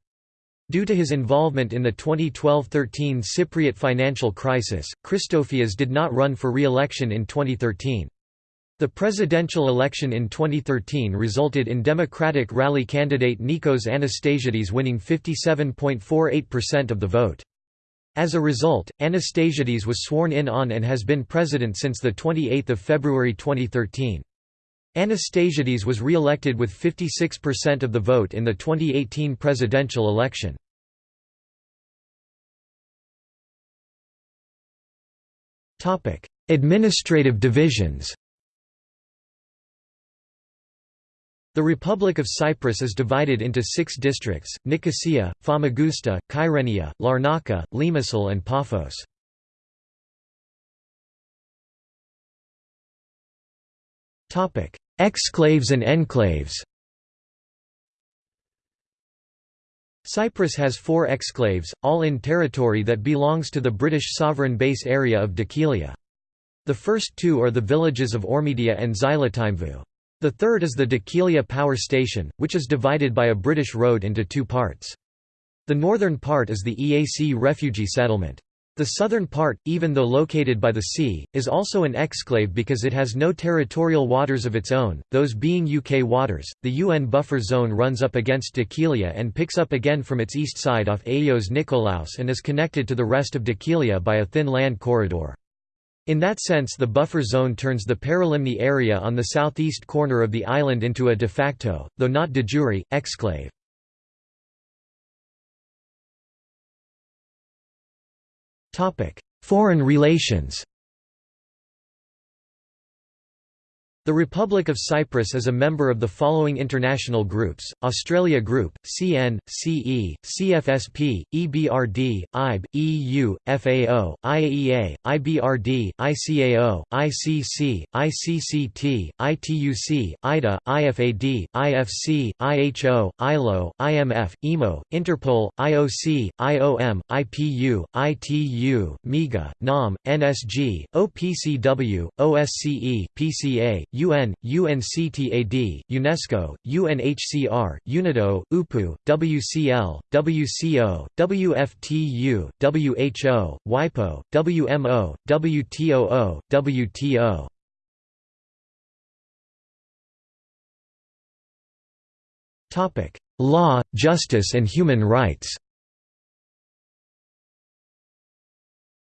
Due to his involvement in the 2012–13 Cypriot financial crisis, Christofias did not run for re-election in 2013. The presidential election in 2013 resulted in Democratic Rally candidate Nikos Anastasiades winning 57.48% of the vote. As a result, Anastasiades was sworn in on and has been president since 28 February 2013. Anastasiades was re-elected with 56% of the vote in the 2018 presidential election. Administrative divisions The Republic of Cyprus is divided into six districts, Nicosia, Famagusta, Kyrenia, Larnaca, Limassol and Paphos. Exclaves and enclaves Cyprus has four exclaves, all in territory that belongs to the British sovereign base area of Dhekelia. The first two are the villages of Ormidia and Xylotymvou. The third is the Dhekelia Power Station, which is divided by a British road into two parts. The northern part is the EAC refugee settlement. The southern part, even though located by the sea, is also an exclave because it has no territorial waters of its own, those being UK waters. The UN buffer zone runs up against Dhekelia and picks up again from its east side off Ayios Nikolaos and is connected to the rest of Dhekelia by a thin land corridor. In that sense the buffer zone turns the Paralimni area on the southeast corner of the island into a de facto, though not de jure, exclave. Foreign relations The Republic of Cyprus is a member of the following international groups, Australia Group, CN, CE, CFSP, EBRD, IB, EU, FAO, IAEA, IBRD, ICAO, ICC, ICCT, ITUC, IDA, IFAD, IFC, IHO, ILO, IMF, IMO, Interpol, IOC, IOM, IPU, ITU, MIGA, NAM, NSG, OPCW, OSCE, PCA, UN, UNCTAD, UNESCO, UNHCR, UNIDO, UPU, WCL, WCO, WFTU, WHO, WIPO, WMO, WTOO, WTO. Law, justice and human rights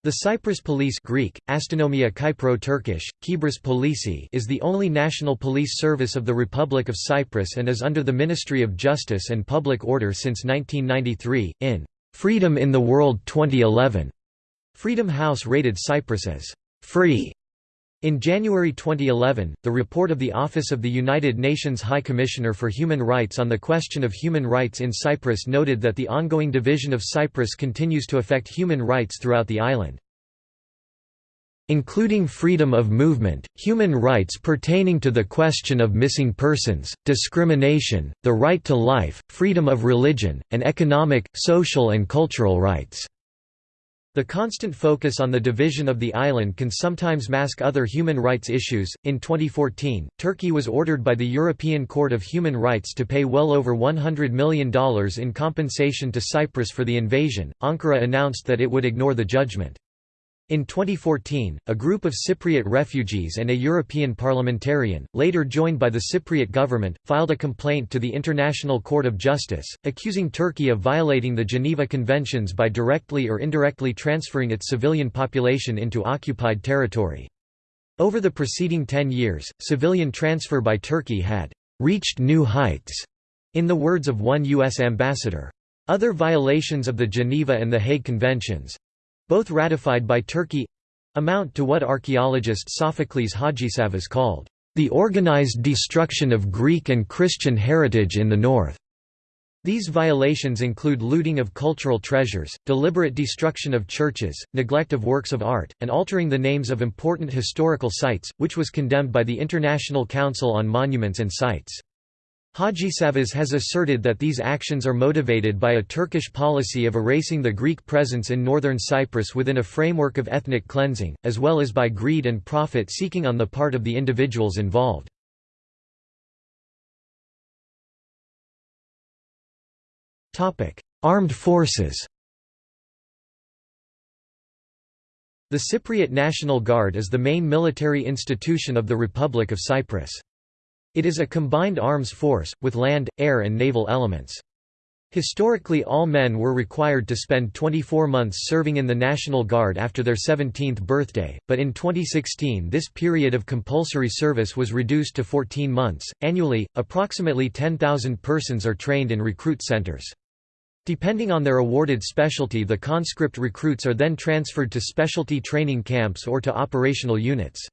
The Cyprus Police Greek, Astynomia Kyprou Turkish, Kibris Polisi is the only national police service of the Republic of Cyprus and is under the Ministry of Justice and Public Order since 1993. In Freedom in the World 2011, Freedom House rated Cyprus as free. In January 2011, the report of the Office of the United Nations High Commissioner for Human Rights on the question of human rights in Cyprus noted that the ongoing division of Cyprus continues to affect human rights throughout the island. Including freedom of movement, human rights pertaining to the question of missing persons, discrimination, the right to life, freedom of religion, and economic, social and cultural rights. The constant focus on the division of the island can sometimes mask other human rights issues. In 2014, Turkey was ordered by the European Court of Human Rights to pay well over $100 million in compensation to Cyprus for the invasion. Ankara announced that it would ignore the judgment. In 2014, a group of Cypriot refugees and a European parliamentarian, later joined by the Cypriot government, filed a complaint to the International Court of Justice, accusing Turkey of violating the Geneva Conventions by directly or indirectly transferring its civilian population into occupied territory. Over the preceding ten years, civilian transfer by Turkey had «reached new heights», in the words of one U.S. ambassador. Other violations of the Geneva and the Hague Conventions, both ratified by Turkey amount to what archaeologist Sophocles Hadjisavvas called, the organized destruction of Greek and Christian heritage in the north. These violations include looting of cultural treasures, deliberate destruction of churches, neglect of works of art, and altering the names of important historical sites, which was condemned by the International Council on Monuments and Sites. Hadjisavvas has asserted that these actions are motivated by a Turkish policy of erasing the Greek presence in northern Cyprus within a framework of ethnic cleansing, as well as by greed and profit-seeking on the part of the individuals involved. Armed forces The Cypriot National Guard is the main military institution of the Republic of Cyprus. It is a combined arms force, with land, air and naval elements. Historically all men were required to spend 24 months serving in the National Guard after their 17th birthday, but in 2016 this period of compulsory service was reduced to 14 months. Annually, approximately 10,000 persons are trained in recruit centers. Depending on their awarded specialty the conscript recruits are then transferred to specialty training camps or to operational units.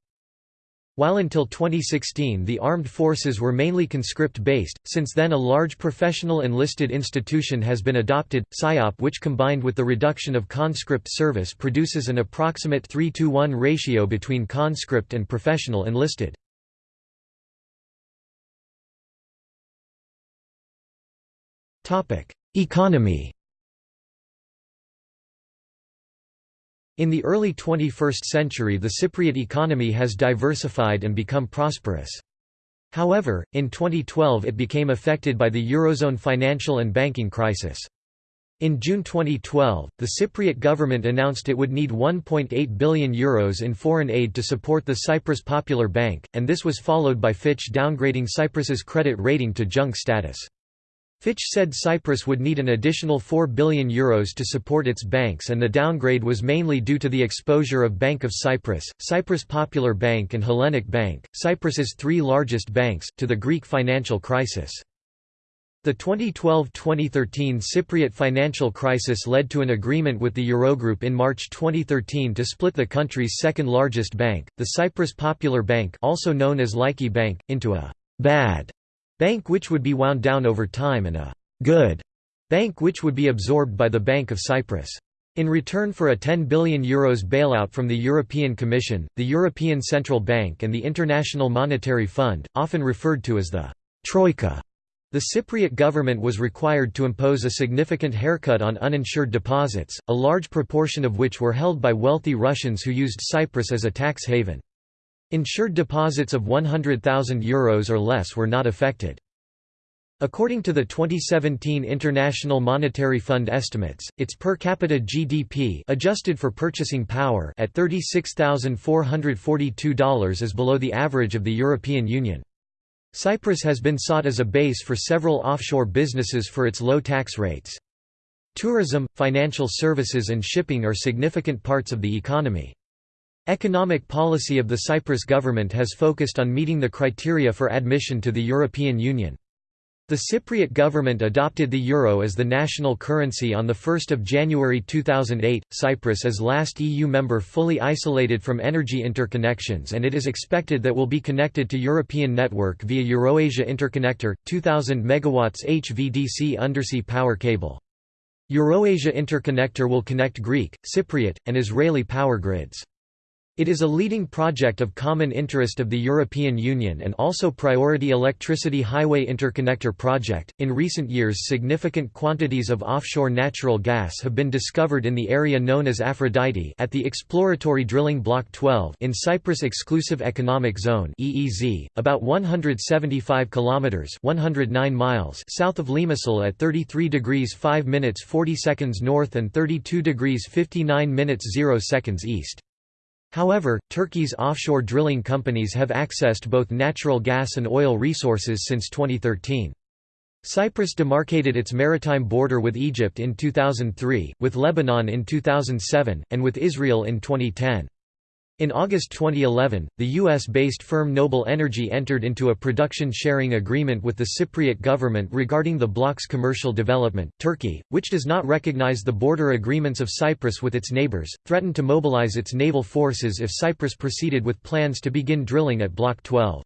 While until 2016 the armed forces were mainly conscript-based, since then a large professional enlisted institution has been adopted, PSYOP which combined with the reduction of conscript service produces an approximate 3 to 1 ratio between conscript and professional enlisted. Economy In the early 21st century the Cypriot economy has diversified and become prosperous. However, in 2012 it became affected by the Eurozone financial and banking crisis. In June 2012, the Cypriot government announced it would need €1.8 billion Euros in foreign aid to support the Cyprus Popular Bank, and this was followed by Fitch downgrading Cyprus's credit rating to junk status. Fitch said Cyprus would need an additional €4 billion Euros to support its banks and the downgrade was mainly due to the exposure of Bank of Cyprus, Cyprus Popular Bank and Hellenic Bank, Cyprus's three largest banks, to the Greek financial crisis. The 2012–2013 Cypriot financial crisis led to an agreement with the Eurogroup in March 2013 to split the country's second-largest bank, the Cyprus Popular Bank also known as Laiki Bank, into a «bad» bank which would be wound down over time and a «good» bank which would be absorbed by the Bank of Cyprus. In return for a €10 billion Euros bailout from the European Commission, the European Central Bank and the International Monetary Fund, often referred to as the «Troika», the Cypriot government was required to impose a significant haircut on uninsured deposits, a large proportion of which were held by wealthy Russians who used Cyprus as a tax haven. Insured deposits of €100,000 Euros or less were not affected. According to the 2017 International Monetary Fund estimates, its per capita GDP adjusted for purchasing power at $36,442 is below the average of the European Union. Cyprus has been sought as a base for several offshore businesses for its low tax rates. Tourism, financial services and shipping are significant parts of the economy. Economic policy of the Cyprus government has focused on meeting the criteria for admission to the European Union. The Cypriot government adopted the euro as the national currency on 1 January 2008. Cyprus is last EU member fully isolated from energy interconnections and it is expected that will be connected to European network via Euroasia Interconnector, 2000 MW HVDC undersea power cable. Euroasia Interconnector will connect Greek, Cypriot, and Israeli power grids. It is a leading project of common interest of the European Union and also priority electricity highway interconnector project. In recent years, significant quantities of offshore natural gas have been discovered in the area known as Aphrodite at the exploratory drilling Block 12 in Cyprus Exclusive Economic Zone (EEZ), about 175 kilometers (109 miles) south of Limassol at 33 degrees 5 minutes 40 seconds north and 32 degrees 59 minutes 0 seconds east. However, Turkey's offshore drilling companies have accessed both natural gas and oil resources since 2013. Cyprus demarcated its maritime border with Egypt in 2003, with Lebanon in 2007, and with Israel in 2010. In August 2011, the US-based firm Noble Energy entered into a production sharing agreement with the Cypriot government regarding the bloc's commercial development. Turkey, which does not recognize the border agreements of Cyprus with its neighbors, threatened to mobilize its naval forces if Cyprus proceeded with plans to begin drilling at Block 12.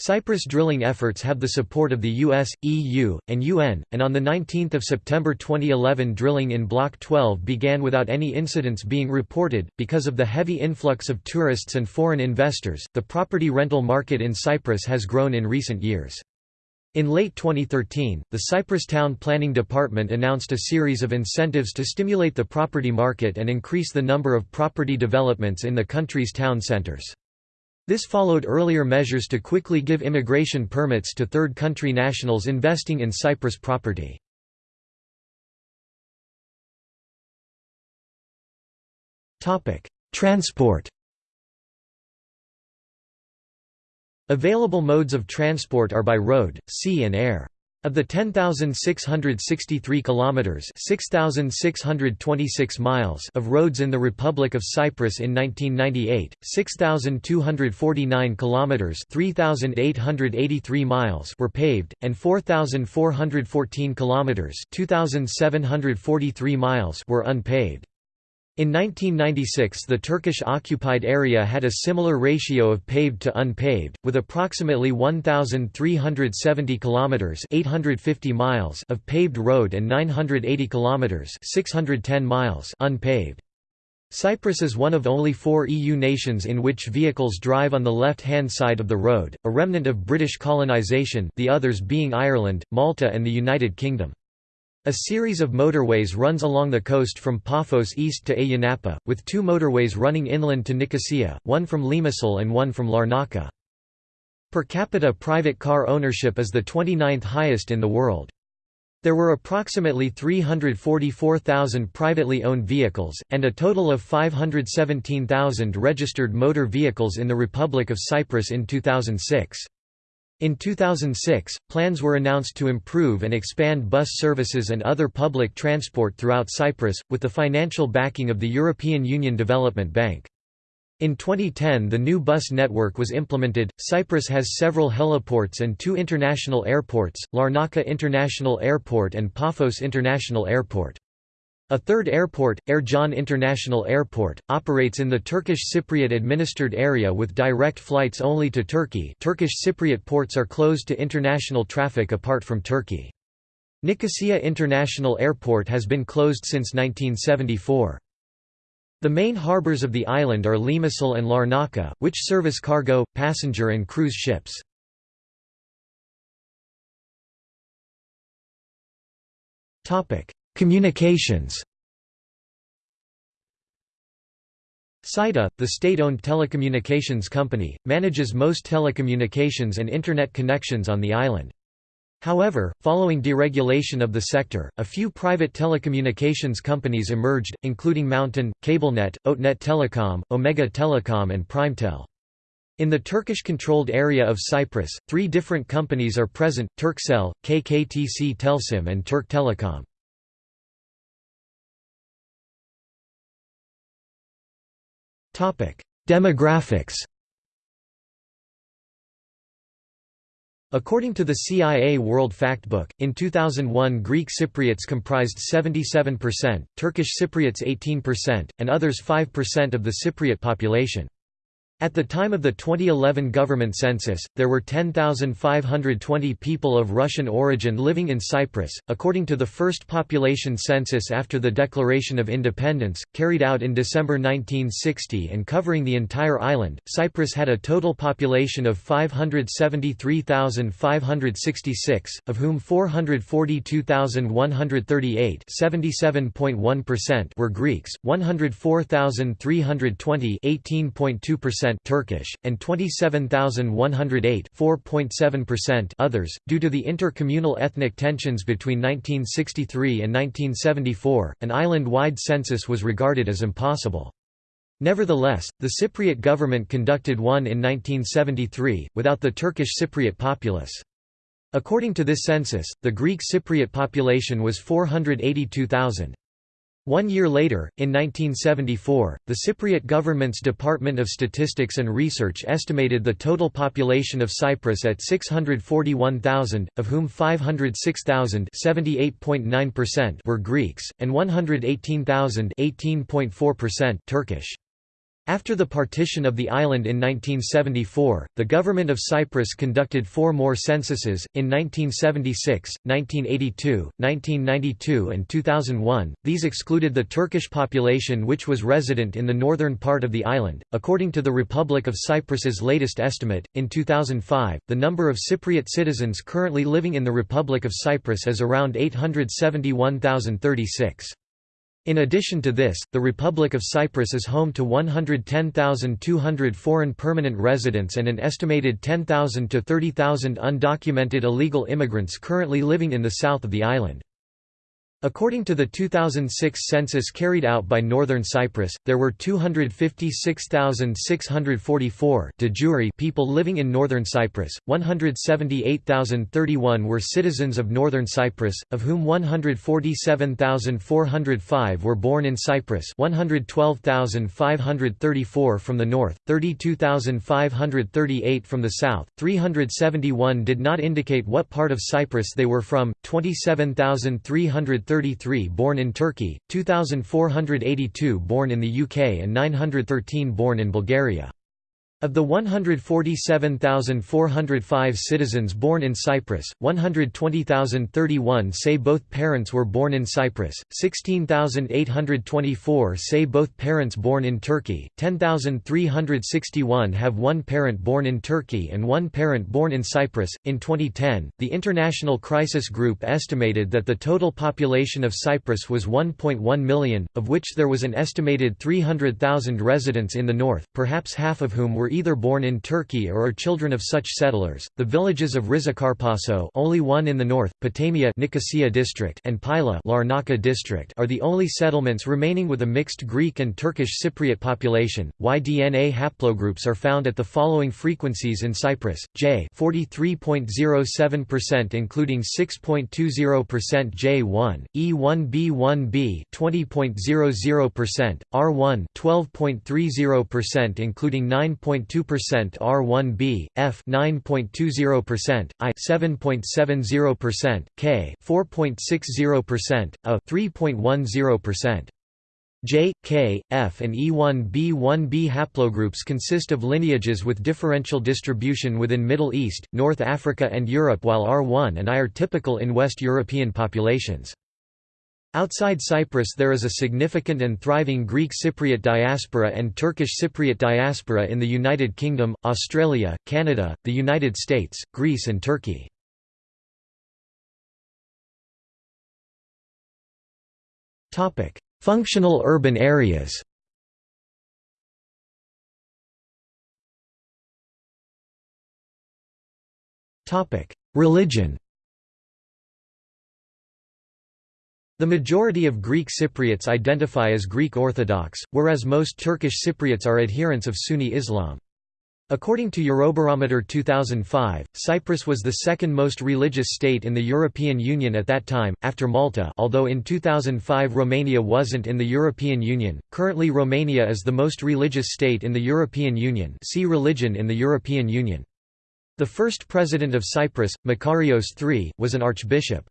Cyprus drilling efforts have the support of the US, EU, and UN, and on 19 September 2011 drilling in Block 12 began without any incidents being reported. Because of the heavy influx of tourists and foreign investors, the property rental market in Cyprus has grown in recent years. In late 2013, the Cyprus Town Planning Department announced a series of incentives to stimulate the property market and increase the number of property developments in the country's town centres. This followed earlier measures to quickly give immigration permits to third country nationals investing in Cyprus property. Transport Available modes of transport are by road, sea and air. Of the 10,663 kilometers (6,626 miles) of roads in the Republic of Cyprus in 1998, 6,249 kilometers (3,883 miles) were paved, and 4,414 kilometers (2,743 miles) were unpaved. In 1996 the Turkish-occupied area had a similar ratio of paved to unpaved, with approximately 1,370 kilometers (850 miles) of paved road and 980 kilometers (610 miles) unpaved. Cyprus is one of only four EU nations in which vehicles drive on the left-hand side of the road, a remnant of British colonisation the others being Ireland, Malta and the United Kingdom. A series of motorways runs along the coast from Paphos east to Ayia with two motorways running inland to Nicosia, one from Limassol and one from Larnaca. Per capita private car ownership is the 29th highest in the world. There were approximately 344,000 privately owned vehicles, and a total of 517,000 registered motor vehicles in the Republic of Cyprus in 2006. In 2006, plans were announced to improve and expand bus services and other public transport throughout Cyprus, with the financial backing of the European Union Development Bank. In 2010 the new bus network was implemented. Cyprus has several heliports and two international airports, Larnaca International Airport and Paphos International Airport. A third airport, Ercan International Airport, operates in the Turkish Cypriot administered area with direct flights only to Turkey Turkish Cypriot ports are closed to international traffic apart from Turkey. Nicosia International Airport has been closed since 1974. The main harbors of the island are Limassol and Larnaca, which service cargo, passenger and cruise ships. Communications CYTA, the state-owned telecommunications company, manages most telecommunications and Internet connections on the island. However, following deregulation of the sector, a few private telecommunications companies emerged, including Mountain, CableNet, OTEnet Telecom, Omega Telecom and Primetel. In the Turkish-controlled area of Cyprus, three different companies are present, Turkcell, KKTC Telsim and Turk Telecom. Demographics According to the CIA World Factbook, in 2001 Greek Cypriots comprised 77%, Turkish Cypriots 18%, and others 5% of the Cypriot population. At the time of the 2011 government census, there were 10,520 people of Russian origin living in Cyprus. According to the first population census after the Declaration of Independence, carried out in December 1960 and covering the entire island, Cyprus had a total population of 573,566, of whom 442,138 were Greeks, 104,320 18.2% Turkish, and 27,108 4.7% others. Due to the intercommunal ethnic tensions between 1963 and 1974, an island-wide census was regarded as impossible. Nevertheless, the Cypriot government conducted one in 1973, without the Turkish Cypriot populace. According to this census, the Greek Cypriot population was 482,000. One year later, in 1974, the Cypriot government's Department of Statistics and Research estimated the total population of Cyprus at 641,000, of whom 506,000 were Greeks, and 118,000 Turkish. After the partition of the island in 1974, the government of Cyprus conducted four more censuses, in 1976, 1982, 1992 and 2001. These excluded the Turkish population which was resident in the northern part of the island. According to the Republic of Cyprus's latest estimate, in 2005, the number of Cypriot citizens currently living in the Republic of Cyprus is around 871,036. In addition to this, the Republic of Cyprus is home to 110,200 foreign permanent residents and an estimated 10,000 to 30,000 undocumented illegal immigrants currently living in the south of the island. According to the 2006 census carried out by Northern Cyprus, there were 256,644 de jure people living in Northern Cyprus, 178,031 were citizens of Northern Cyprus, of whom 147,405 were born in Cyprus 112,534 from the north, 32,538 from the south, 371 did not indicate what part of Cyprus they were from, 27,300 933 born in Turkey, 2482 born in the UK and 913 born in Bulgaria. Of the 147,405 citizens born in Cyprus, 120,031 say both parents were born in Cyprus, 16,824 say both parents born in Turkey, 10,361 have one parent born in Turkey and one parent born in Cyprus. In 2010, the International Crisis Group estimated that the total population of Cyprus was 1.1 million, of which there was an estimated 300,000 residents in the north, perhaps half of whom were were either born in Turkey or are children of such settlers. The villages of Rizakarpaso, only one in the north, Potamia Nicosia district, and Pyla Larnaca district, are the only settlements remaining with a mixed Greek and Turkish Cypriot population. Y-DNA haplogroups are found at the following frequencies in Cyprus: J 43.07% including 6.20% J1, E1B1B 20.00%, R1 12.30% including 9. 7.2% R1B, F 9.20%, I 7.70%, K 4.60%, A 3.10%. J, K, F and E1b1b haplogroups consist of lineages with differential distribution within Middle East, North Africa and Europe while R1 and I are typical in West European populations. Outside Cyprus there is a significant and thriving Greek Cypriot diaspora and Turkish Cypriot diaspora in the United Kingdom, Australia, Canada, the United States, Greece and Turkey. Functional urban areas Religion The majority of Greek Cypriots identify as Greek Orthodox, whereas most Turkish Cypriots are adherents of Sunni Islam. According to Eurobarometer 2005, Cyprus was the second most religious state in the European Union at that time, after Malta although in 2005 Romania wasn't in the European Union. Currently Romania is the most religious state in the European Union see Religion in the European Union. The first president of Cyprus, Makarios III, was an archbishop.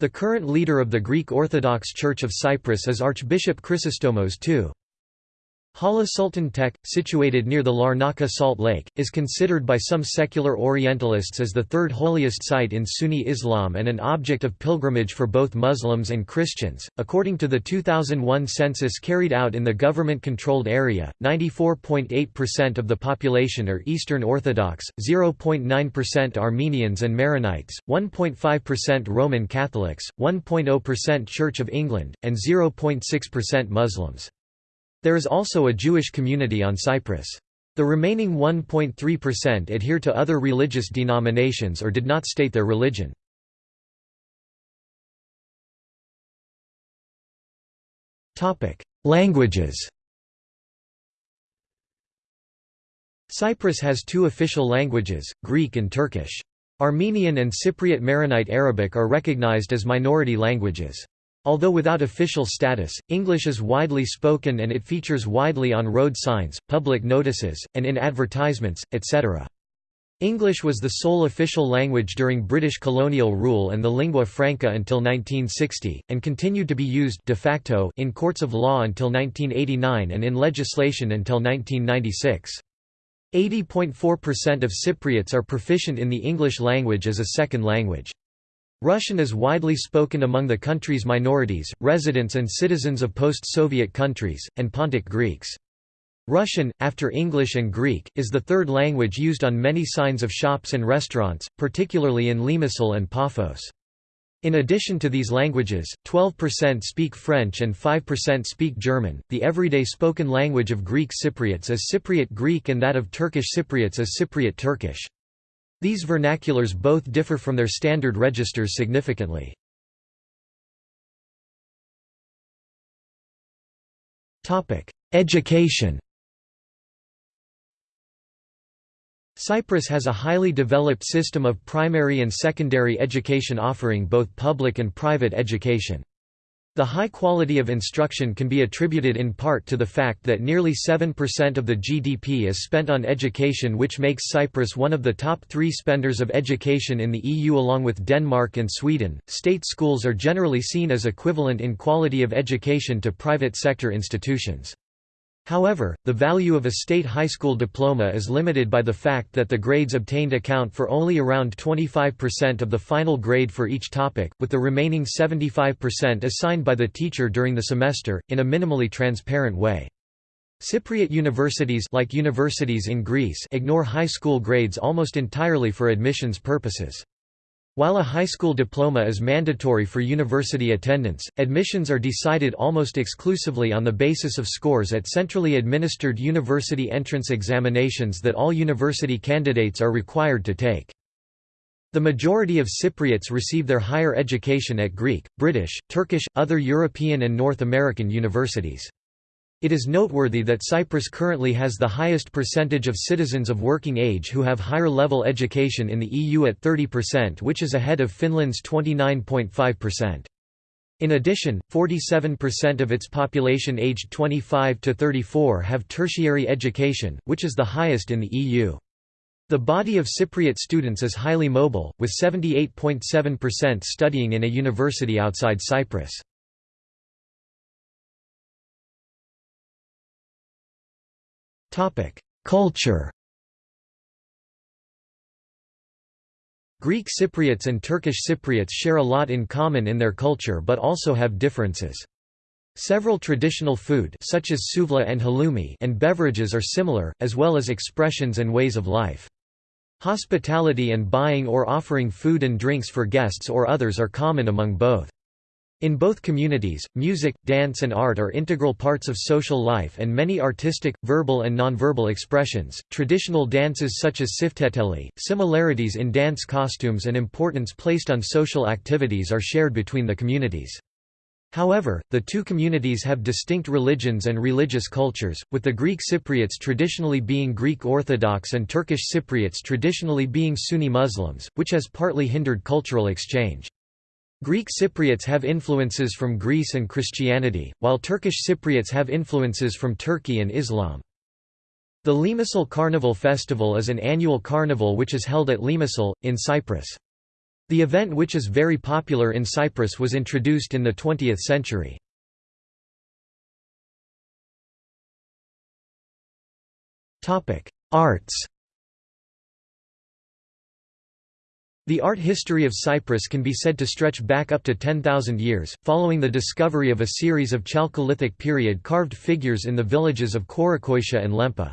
The current leader of the Greek Orthodox Church of Cyprus is Archbishop Chrysostomos II. Hala Sultan Tekke, situated near the Larnaca Salt Lake, is considered by some secular Orientalists as the third holiest site in Sunni Islam and an object of pilgrimage for both Muslims and Christians. According to the 2001 census carried out in the government controlled area, 94.8% of the population are Eastern Orthodox, 0.9% Armenians and Maronites, 1.5% Roman Catholics, 1.0% Church of England, and 0.6% Muslims. There is also a Jewish community on Cyprus. The remaining 1.3% adhere to other religious denominations or did not state their religion. Languages Cyprus has two official languages, Greek and Turkish. Armenian and Cypriot Maronite Arabic are recognized as minority languages. Although without official status, English is widely spoken and it features widely on road signs, public notices, and in advertisements, etc. English was the sole official language during British colonial rule and the lingua franca until 1960, and continued to be used de facto in courts of law until 1989 and in legislation until 1996. 80.4% of Cypriots are proficient in the English language as a second language. Russian is widely spoken among the country's minorities, residents and citizens of post-Soviet countries, and Pontic Greeks. Russian, after English and Greek, is the third language used on many signs of shops and restaurants, particularly in Limassol and Paphos. In addition to these languages, 12% speak French and 5% speak German. The everyday spoken language of Greek Cypriots is Cypriot Greek and that of Turkish Cypriots is Cypriot Turkish. These vernaculars both differ from their standard registers significantly. Education Cyprus has a highly developed system of primary and secondary education offering both public and private education. The high quality of instruction can be attributed in part to the fact that nearly 7% of the GDP is spent on education which makes Cyprus one of the top three spenders of education in the EU along with Denmark and Sweden. State schools are generally seen as equivalent in quality of education to private sector institutions. However, the value of a state high school diploma is limited by the fact that the grades obtained account for only around 25% of the final grade for each topic, with the remaining 75% assigned by the teacher during the semester, in a minimally transparent way. Cypriot universities like universities in Greece ignore high school grades almost entirely for admissions purposes. While a high school diploma is mandatory for university attendance, admissions are decided almost exclusively on the basis of scores at centrally administered university entrance examinations that all university candidates are required to take. The majority of Cypriots receive their higher education at Greek, British, Turkish, other European and North American universities. It is noteworthy that Cyprus currently has the highest percentage of citizens of working age who have higher level education in the EU at 30% which is ahead of Finland's 29.5%. In addition, 47% of its population aged 25 to 34 have tertiary education, which is the highest in the EU. The body of Cypriot students is highly mobile, with 78.7% studying in a university outside Cyprus. Culture Greek Cypriots and Turkish Cypriots share a lot in common in their culture but also have differences. Several traditional food such as souvla and halloumi and beverages are similar, as well as expressions and ways of life. Hospitality and buying or offering food and drinks for guests or others are common among both. In both communities, music, dance and art are integral parts of social life and many artistic, verbal and nonverbal expressions. Traditional dances such as sifteteli, similarities in dance costumes and importance placed on social activities are shared between the communities. However, the two communities have distinct religions and religious cultures, with the Greek Cypriots traditionally being Greek Orthodox and Turkish Cypriots traditionally being Sunni Muslims, which has partly hindered cultural exchange. Greek Cypriots have influences from Greece and Christianity, while Turkish Cypriots have influences from Turkey and Islam. The Limassol Carnival Festival is an annual carnival which is held at Limassol, in Cyprus. The event which is very popular in Cyprus was introduced in the 20th century. Arts The art history of Cyprus can be said to stretch back up to 10,000 years, following the discovery of a series of Chalcolithic period carved figures in the villages of Khirokitia and Lempa.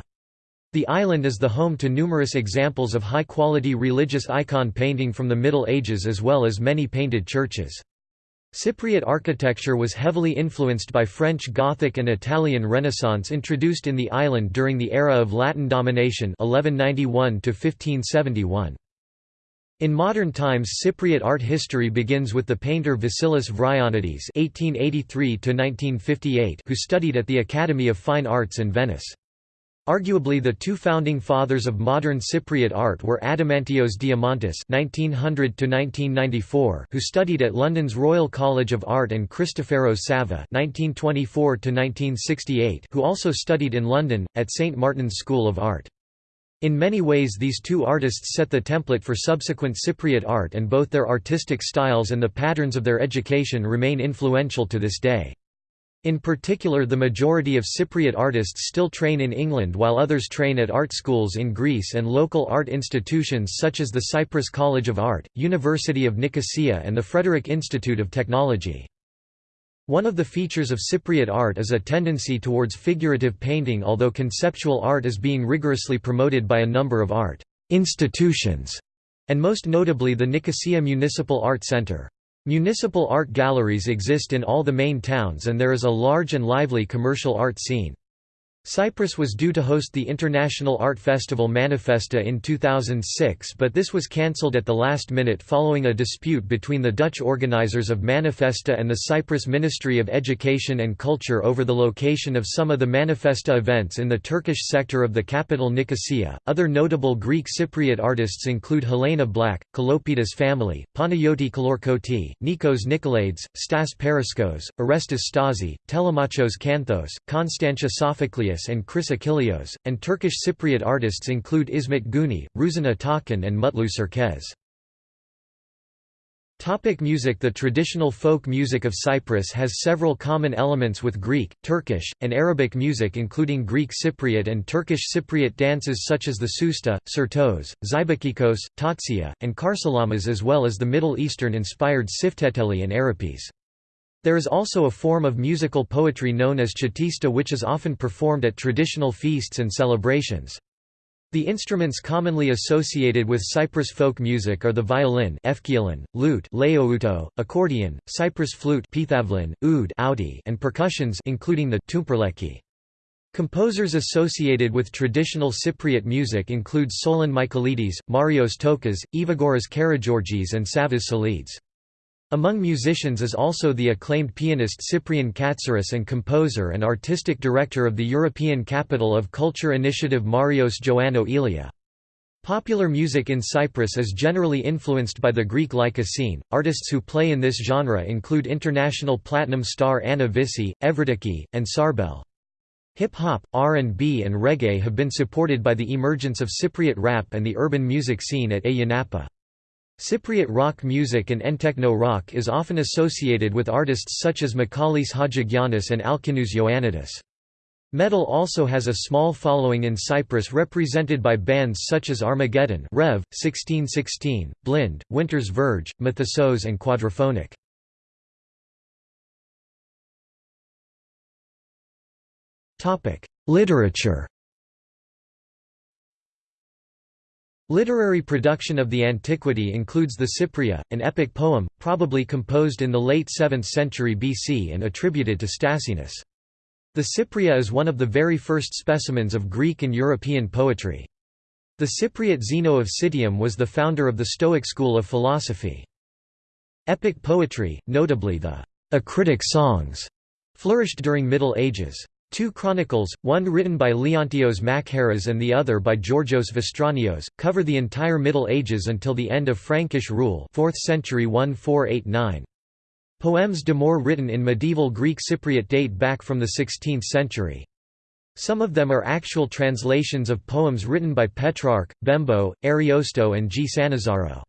The island is the home to numerous examples of high-quality religious icon painting from the Middle Ages as well as many painted churches. Cypriot architecture was heavily influenced by French Gothic and Italian Renaissance introduced in the island during the era of Latin domination 1191 1571. In modern times Cypriot art history begins with the painter Vasilis Vryonides (1883–1958), who studied at the Academy of Fine Arts in Venice. Arguably the two founding fathers of modern Cypriot art were Adamantios Diamantis (1900–1994), who studied at London's Royal College of Art, and Christoforos Sava (1924–1968), who also studied in London at St Martin's School of Art. In many ways these two artists set the template for subsequent Cypriot art and both their artistic styles and the patterns of their education remain influential to this day. In particular the majority of Cypriot artists still train in England while others train at art schools in Greece and local art institutions such as the Cyprus College of Art, University of Nicosia and the Frederick Institute of Technology. One of the features of Cypriot art is a tendency towards figurative painting although conceptual art is being rigorously promoted by a number of art institutions, and most notably the Nicosia Municipal Art Center. Municipal art galleries exist in all the main towns and there is a large and lively commercial art scene. Cyprus was due to host the international art festival Manifesta in 2006 but this was cancelled at the last minute following a dispute between the Dutch organisers of Manifesta and the Cyprus Ministry of Education and Culture over the location of some of the Manifesta events in the Turkish sector of the capital Nicosia. Other notable Greek Cypriot artists include Helena Black, Kalopides family, Panayoti Kalorkoti, Nikos Nikolaides, Stas Paraskos, Orestes Stasi, Telemachos Kanthos, Constantia And Chris Achilleos, and Turkish Cypriot artists include Ismet Guni, Ruzan Atakan and Mutlu Serkez. Topic music The traditional folk music of Cyprus has several common elements with Greek, Turkish, and Arabic music including Greek Cypriot and Turkish Cypriot dances such as the Sousta, Sirtos, Zeibekikos, Tatsia, and Karsilamas as well as the Middle Eastern-inspired Sifteteli and Arapis. There is also a form of musical poetry known as chatista which is often performed at traditional feasts and celebrations. The instruments commonly associated with Cyprus folk music are the violin lute accordion, Cyprus flute oud and percussions including the toumperleki. Composers associated with traditional Cypriot music include Solon Michaelides, Marios Tokas, Evagoras Karageorgis and Savas Salides. Among musicians is also the acclaimed pianist Cyprian Katsaris and composer and artistic director of the European Capital of Culture Initiative Marios Joannou Elia. Popular music in Cyprus is generally influenced by the Greek Laika scene. Artists who play in this genre include international platinum star Anna Vissi, Evridiki, and Sarbel. Hip-hop, R&B and reggae have been supported by the emergence of Cypriot rap and the urban music scene at Ayia Cypriot rock music and entechno rock is often associated with artists such as Michalis Hadjigiannis and Alkinoos Ioannidis. Metal also has a small following in Cyprus represented by bands such as Armageddon Rev, 1616, Blind, Winter's Verge, Methysos and Quadrophonic. Literature Literary production of the antiquity includes the Cypria, an epic poem, probably composed in the late 7th century BC and attributed to Stasinus. The Cypria is one of the very first specimens of Greek and European poetry. The Cypriot Zeno of Citium was the founder of the Stoic school of philosophy. Epic poetry, notably the acritic songs, flourished during Middle Ages. Two chronicles, one written by Leontios Machairas and the other by Georgios Boustronios, cover the entire Middle Ages until the end of Frankish rule 4th century 1489. Poèmes d'amour written in medieval Greek Cypriot date back from the 16th century. Some of them are actual translations of poems written by Petrarch, Bembo, Ariosto and G. Sannazaro.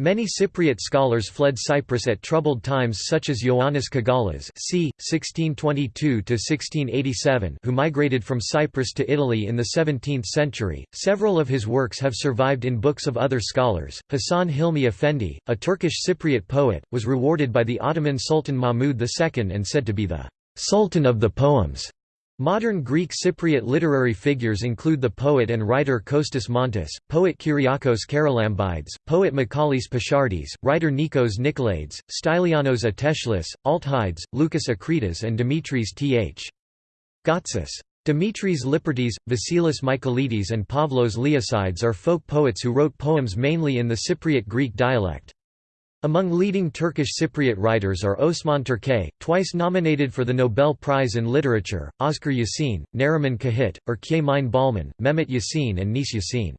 Many Cypriot scholars fled Cyprus at troubled times such as Ioannis Kagalas c. 1622–1687 who migrated from Cyprus to Italy in the 17th century. Several of his works have survived in books of other scholars. Hasan Hilmi Effendi, a Turkish Cypriot poet, was rewarded by the Ottoman Sultan Mahmud II and said to be the «sultan of the poems». Modern Greek Cypriot literary figures include the poet and writer Kostas Montis, poet Kyriakos Charalambides, poet Michalis Pasiardis, writer Nikos Nikolaides, Stylianos Atteshlis, Altheides, Lucas Akritas and Dimitris Th. Gatsis. Dimitris Lipertis, Vasilis Michaelides and Pavlos Leosides are folk poets who wrote poems mainly in the Cypriot Greek dialect. Among leading Turkish Cypriot writers are Osman Turkay, twice nominated for the Nobel Prize in Literature, Özgür Yasin, Neriman Cahit, Erkay Mine Balman, Mehmet Yasin and Nis Yasin.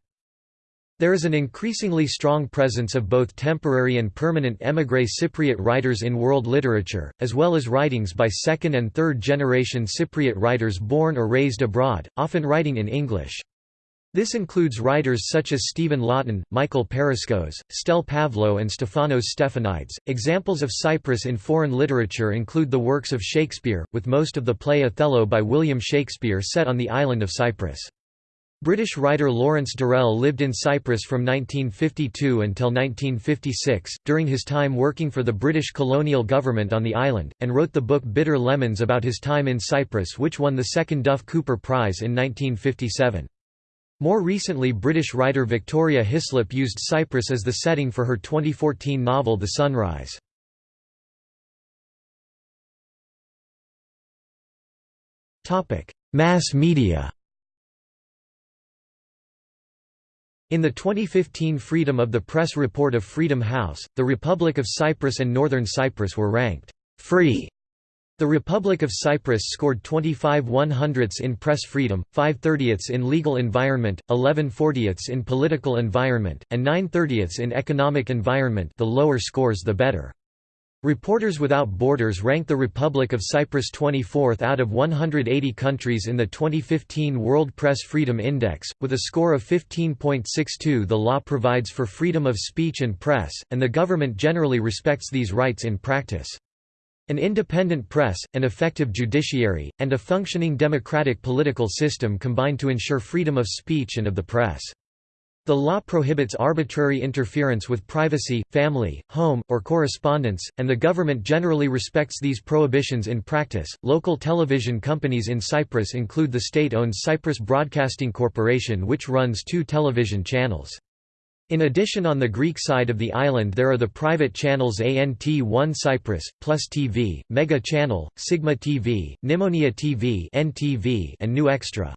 There is an increasingly strong presence of both temporary and permanent émigré Cypriot writers in world literature, as well as writings by second- and third-generation Cypriot writers born or raised abroad, often writing in English. This includes writers such as Stephen Lawton, Michael Paraskos, Stel Pavlo and Stefanos Stephanidis. Examples of Cyprus in foreign literature include the works of Shakespeare, with most of the play Othello by William Shakespeare set on the island of Cyprus. British writer Lawrence Durrell lived in Cyprus from 1952 until 1956, during his time working for the British colonial government on the island, and wrote the book Bitter Lemons about his time in Cyprus which won the second Duff Cooper Prize in 1957. More recently British writer Victoria Hislop used Cyprus as the setting for her 2014 novel The Sunrise. Mass media In the 2015 Freedom of the Press report of Freedom House, the Republic of Cyprus and Northern Cyprus were ranked free. The Republic of Cyprus scored 25 100ths in press freedom, 5 30ths in legal environment, 11 40ths in political environment, and 9 30ths in economic environment the lower scores the better. Reporters Without Borders ranked the Republic of Cyprus 24th out of 180 countries in the 2015 World Press Freedom Index, with a score of 15.62 The law provides for freedom of speech and press, and the government generally respects these rights in practice. An independent press, an effective judiciary, and a functioning democratic political system combine to ensure freedom of speech and of the press. The law prohibits arbitrary interference with privacy, family, home, or correspondence, and the government generally respects these prohibitions in practice. Local television companies in Cyprus include the state owned Cyprus Broadcasting Corporation, which runs two television channels. In addition on the Greek side of the island there are the private channels ANT1 Cyprus, Plus TV, Mega Channel, Sigma TV, Nimonia TV NTV, and New Extra.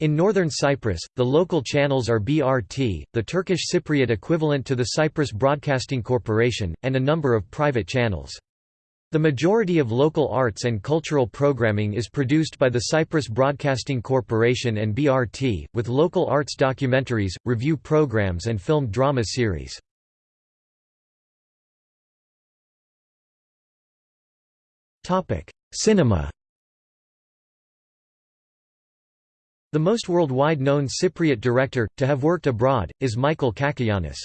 In northern Cyprus, the local channels are BRT, the Turkish Cypriot equivalent to the Cyprus Broadcasting Corporation, and a number of private channels. The majority of local arts and cultural programming is produced by the Cyprus Broadcasting Corporation and BRT, with local arts documentaries, review programs and film drama series. Cinema The most worldwide known Cypriot director, to have worked abroad, is Michael Cacoyannis.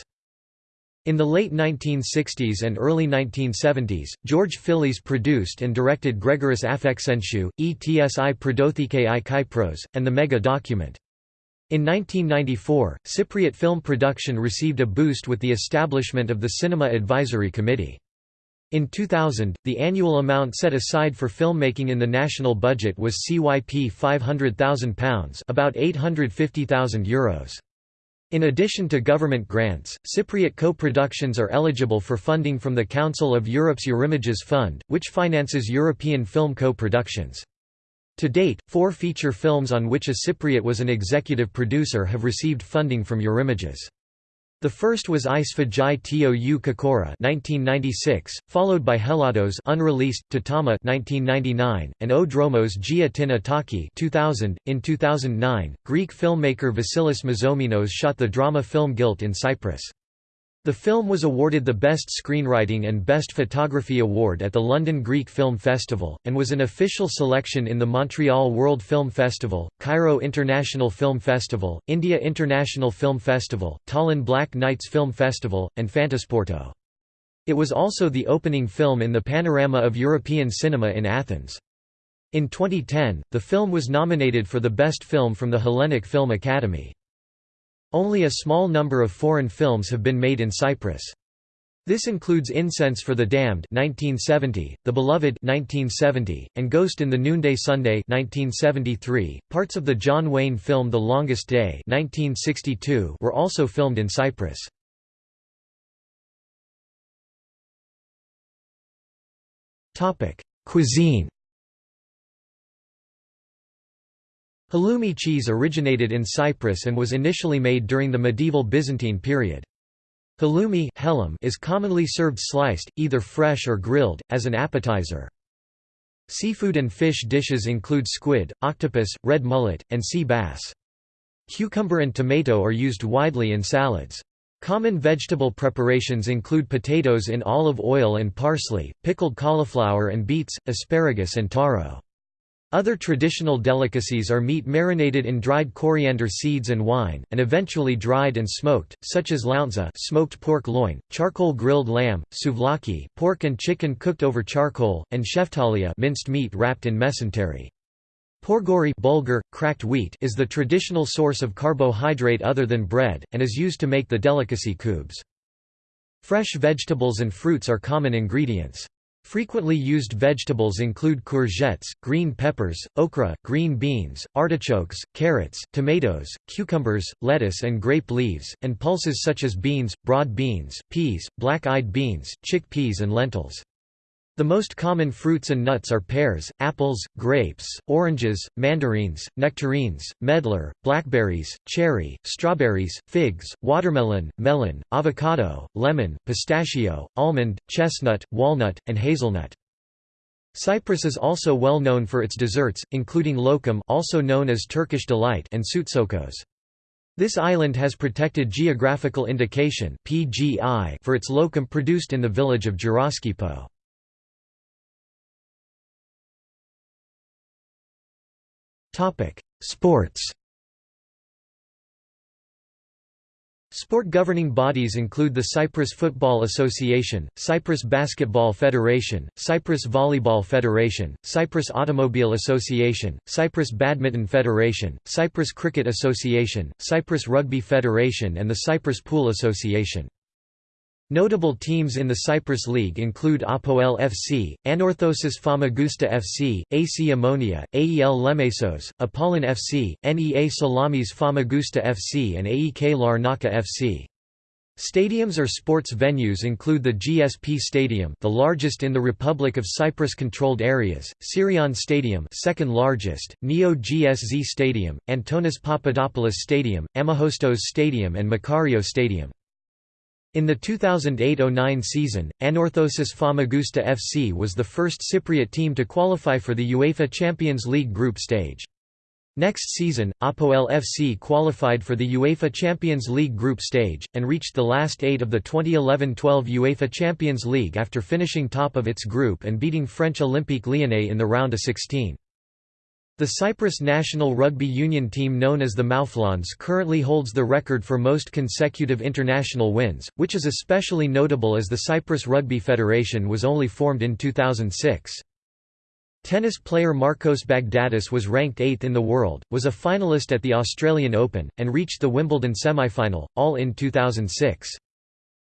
In the late 1960s and early 1970s, George Filis produced and directed Gregoris Afxentiou, Etsi Prodothike i Kypros, and the Mega Document. In 1994, Cypriot film production received a boost with the establishment of the Cinema Advisory Committee. In 2000, the annual amount set aside for filmmaking in the national budget was CYP £500,000 about €850,000. In addition to government grants, Cypriot co-productions are eligible for funding from the Council of Europe's Eurimages Fund, which finances European film co-productions. To date, four feature films on which a Cypriot was an executive producer have received funding from Eurimages. The first was I Sfagi Tou Kokora 1996, followed by Hellados unreleased, Tatama 1999, and O Dromos Gia Tin Ithaki 2000. .In 2009, Greek filmmaker Vasilis Mazomenos shot the drama film Guilt in Cyprus. The film was awarded the Best Screenwriting and Best Photography Award at the London Greek Film Festival, and was an official selection in the Montreal World Film Festival, Cairo International Film Festival, India International Film Festival, Tallinn Black Nights Film Festival, and Fantasporto. It was also the opening film in the panorama of European cinema in Athens. In 2010, the film was nominated for the Best Film from the Hellenic Film Academy. Only a small number of foreign films have been made in Cyprus. This includes Incense for the Damned 1970, The Beloved 1970, and Ghost in the Noonday Sunday 1973. Parts of the John Wayne film The Longest Day 1962 were also filmed in Cyprus. Cuisine Halloumi cheese originated in Cyprus and was initially made during the medieval Byzantine period. Halloumi is commonly served sliced, either fresh or grilled, as an appetizer. Seafood and fish dishes include squid, octopus, red mullet, and sea bass. Cucumber and tomato are used widely in salads. Common vegetable preparations include potatoes in olive oil and parsley, pickled cauliflower and beets, asparagus and taro. Other traditional delicacies are meat marinated in dried coriander seeds and wine, and eventually dried and smoked, such as lountza smoked pork loin, charcoal grilled lamb, souvlaki pork and chicken cooked over charcoal, and sheftalia minced meat wrapped in mesentery. Pourgouri bulgur, cracked wheat is the traditional source of carbohydrate other than bread, and is used to make the delicacy kubes. Fresh vegetables and fruits are common ingredients. Frequently used vegetables include courgettes, green peppers, okra, green beans, artichokes, carrots, tomatoes, cucumbers, lettuce and grape leaves, and pulses such as beans, broad beans, peas, black-eyed beans, chickpeas and lentils. The most common fruits and nuts are pears, apples, grapes, oranges, mandarines, nectarines, medlar, blackberries, cherry, strawberries, figs, watermelon, melon, avocado, lemon, pistachio, almond, chestnut, walnut, and hazelnut. Cyprus is also well known for its desserts, including lokum also known as Turkish delight and soutzoukos. This island has protected geographical indication for its lokum produced in the village of Geroskipou. Sports Sport governing bodies include the Cyprus Football Association, Cyprus Basketball Federation, Cyprus Volleyball Federation, Cyprus Automobile Association, Cyprus Badminton Federation, Cyprus Cricket Association, Cyprus Rugby Federation and the Cyprus Pool Association. Notable teams in the Cyprus League include Apoel FC, Anorthosis Famagusta FC, AC Omonia, AEL Lemesos, Apollon FC, NEA Salamis Famagusta FC and AEK Larnaca FC. Stadiums or sports venues include the GSP Stadium the largest in the Republic of Cyprus-controlled areas, Tsirion Stadium second largest, Neo GSZ Stadium, Antonis Papadopoulos Stadium, Ammochostos Stadium and Makario Stadium. In the 2008–09 season, Anorthosis Famagusta FC was the first Cypriot team to qualify for the UEFA Champions League group stage. Next season, Apoel FC qualified for the UEFA Champions League group stage, and reached the last eight of the 2011–12 UEFA Champions League after finishing top of its group and beating French Olympique Lyonnais in the round of 16. The Cyprus national rugby union team known as the Mouflons currently holds the record for most consecutive international wins, which is especially notable as the Cyprus Rugby Federation was only formed in 2006. Tennis player Marcos Baghdatis was ranked 8th in the world, was a finalist at the Australian Open, and reached the Wimbledon semi-final, all in 2006.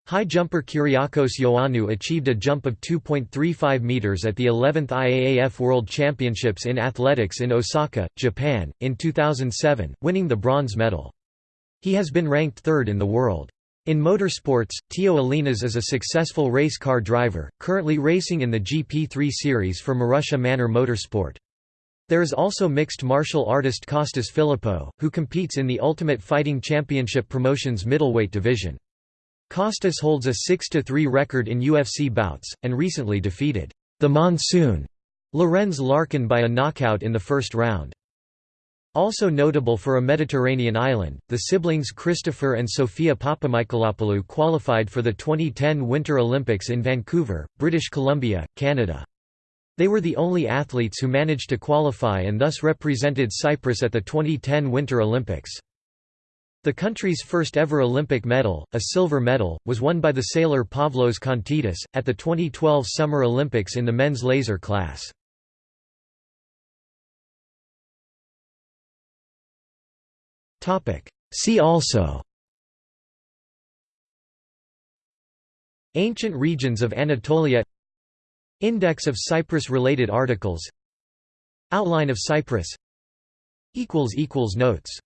High jumper Kyriakos Ioannou achieved a jump of 2.35 meters at the 11th IAAF World Championships in Athletics in Osaka, Japan, in 2007, winning the bronze medal. He has been ranked third in the world. In motorsports, Tio Ellinas is a successful race car driver, currently racing in the GP3 series for Marussia Manor Motorsport. There is also mixed martial artist Costas Philippou, who competes in the Ultimate Fighting Championship Promotions middleweight division. Kostas holds a 6–3 record in UFC bouts, and recently defeated the Monsoon Lorenz Larkin by a knockout in the first round. Also notable for a Mediterranean island, the siblings Christopher and Sophia Papamichailopoulos qualified for the 2010 Winter Olympics in Vancouver, British Columbia, Canada. They were the only athletes who managed to qualify and thus represented Cyprus at the 2010 Winter Olympics. The country's first ever Olympic medal, a silver medal, was won by the sailor Pavlos Kontidis, at the 2012 Summer Olympics in the men's laser class. See also Ancient regions of Anatolia Index of Cyprus-related articles Outline of Cyprus Notes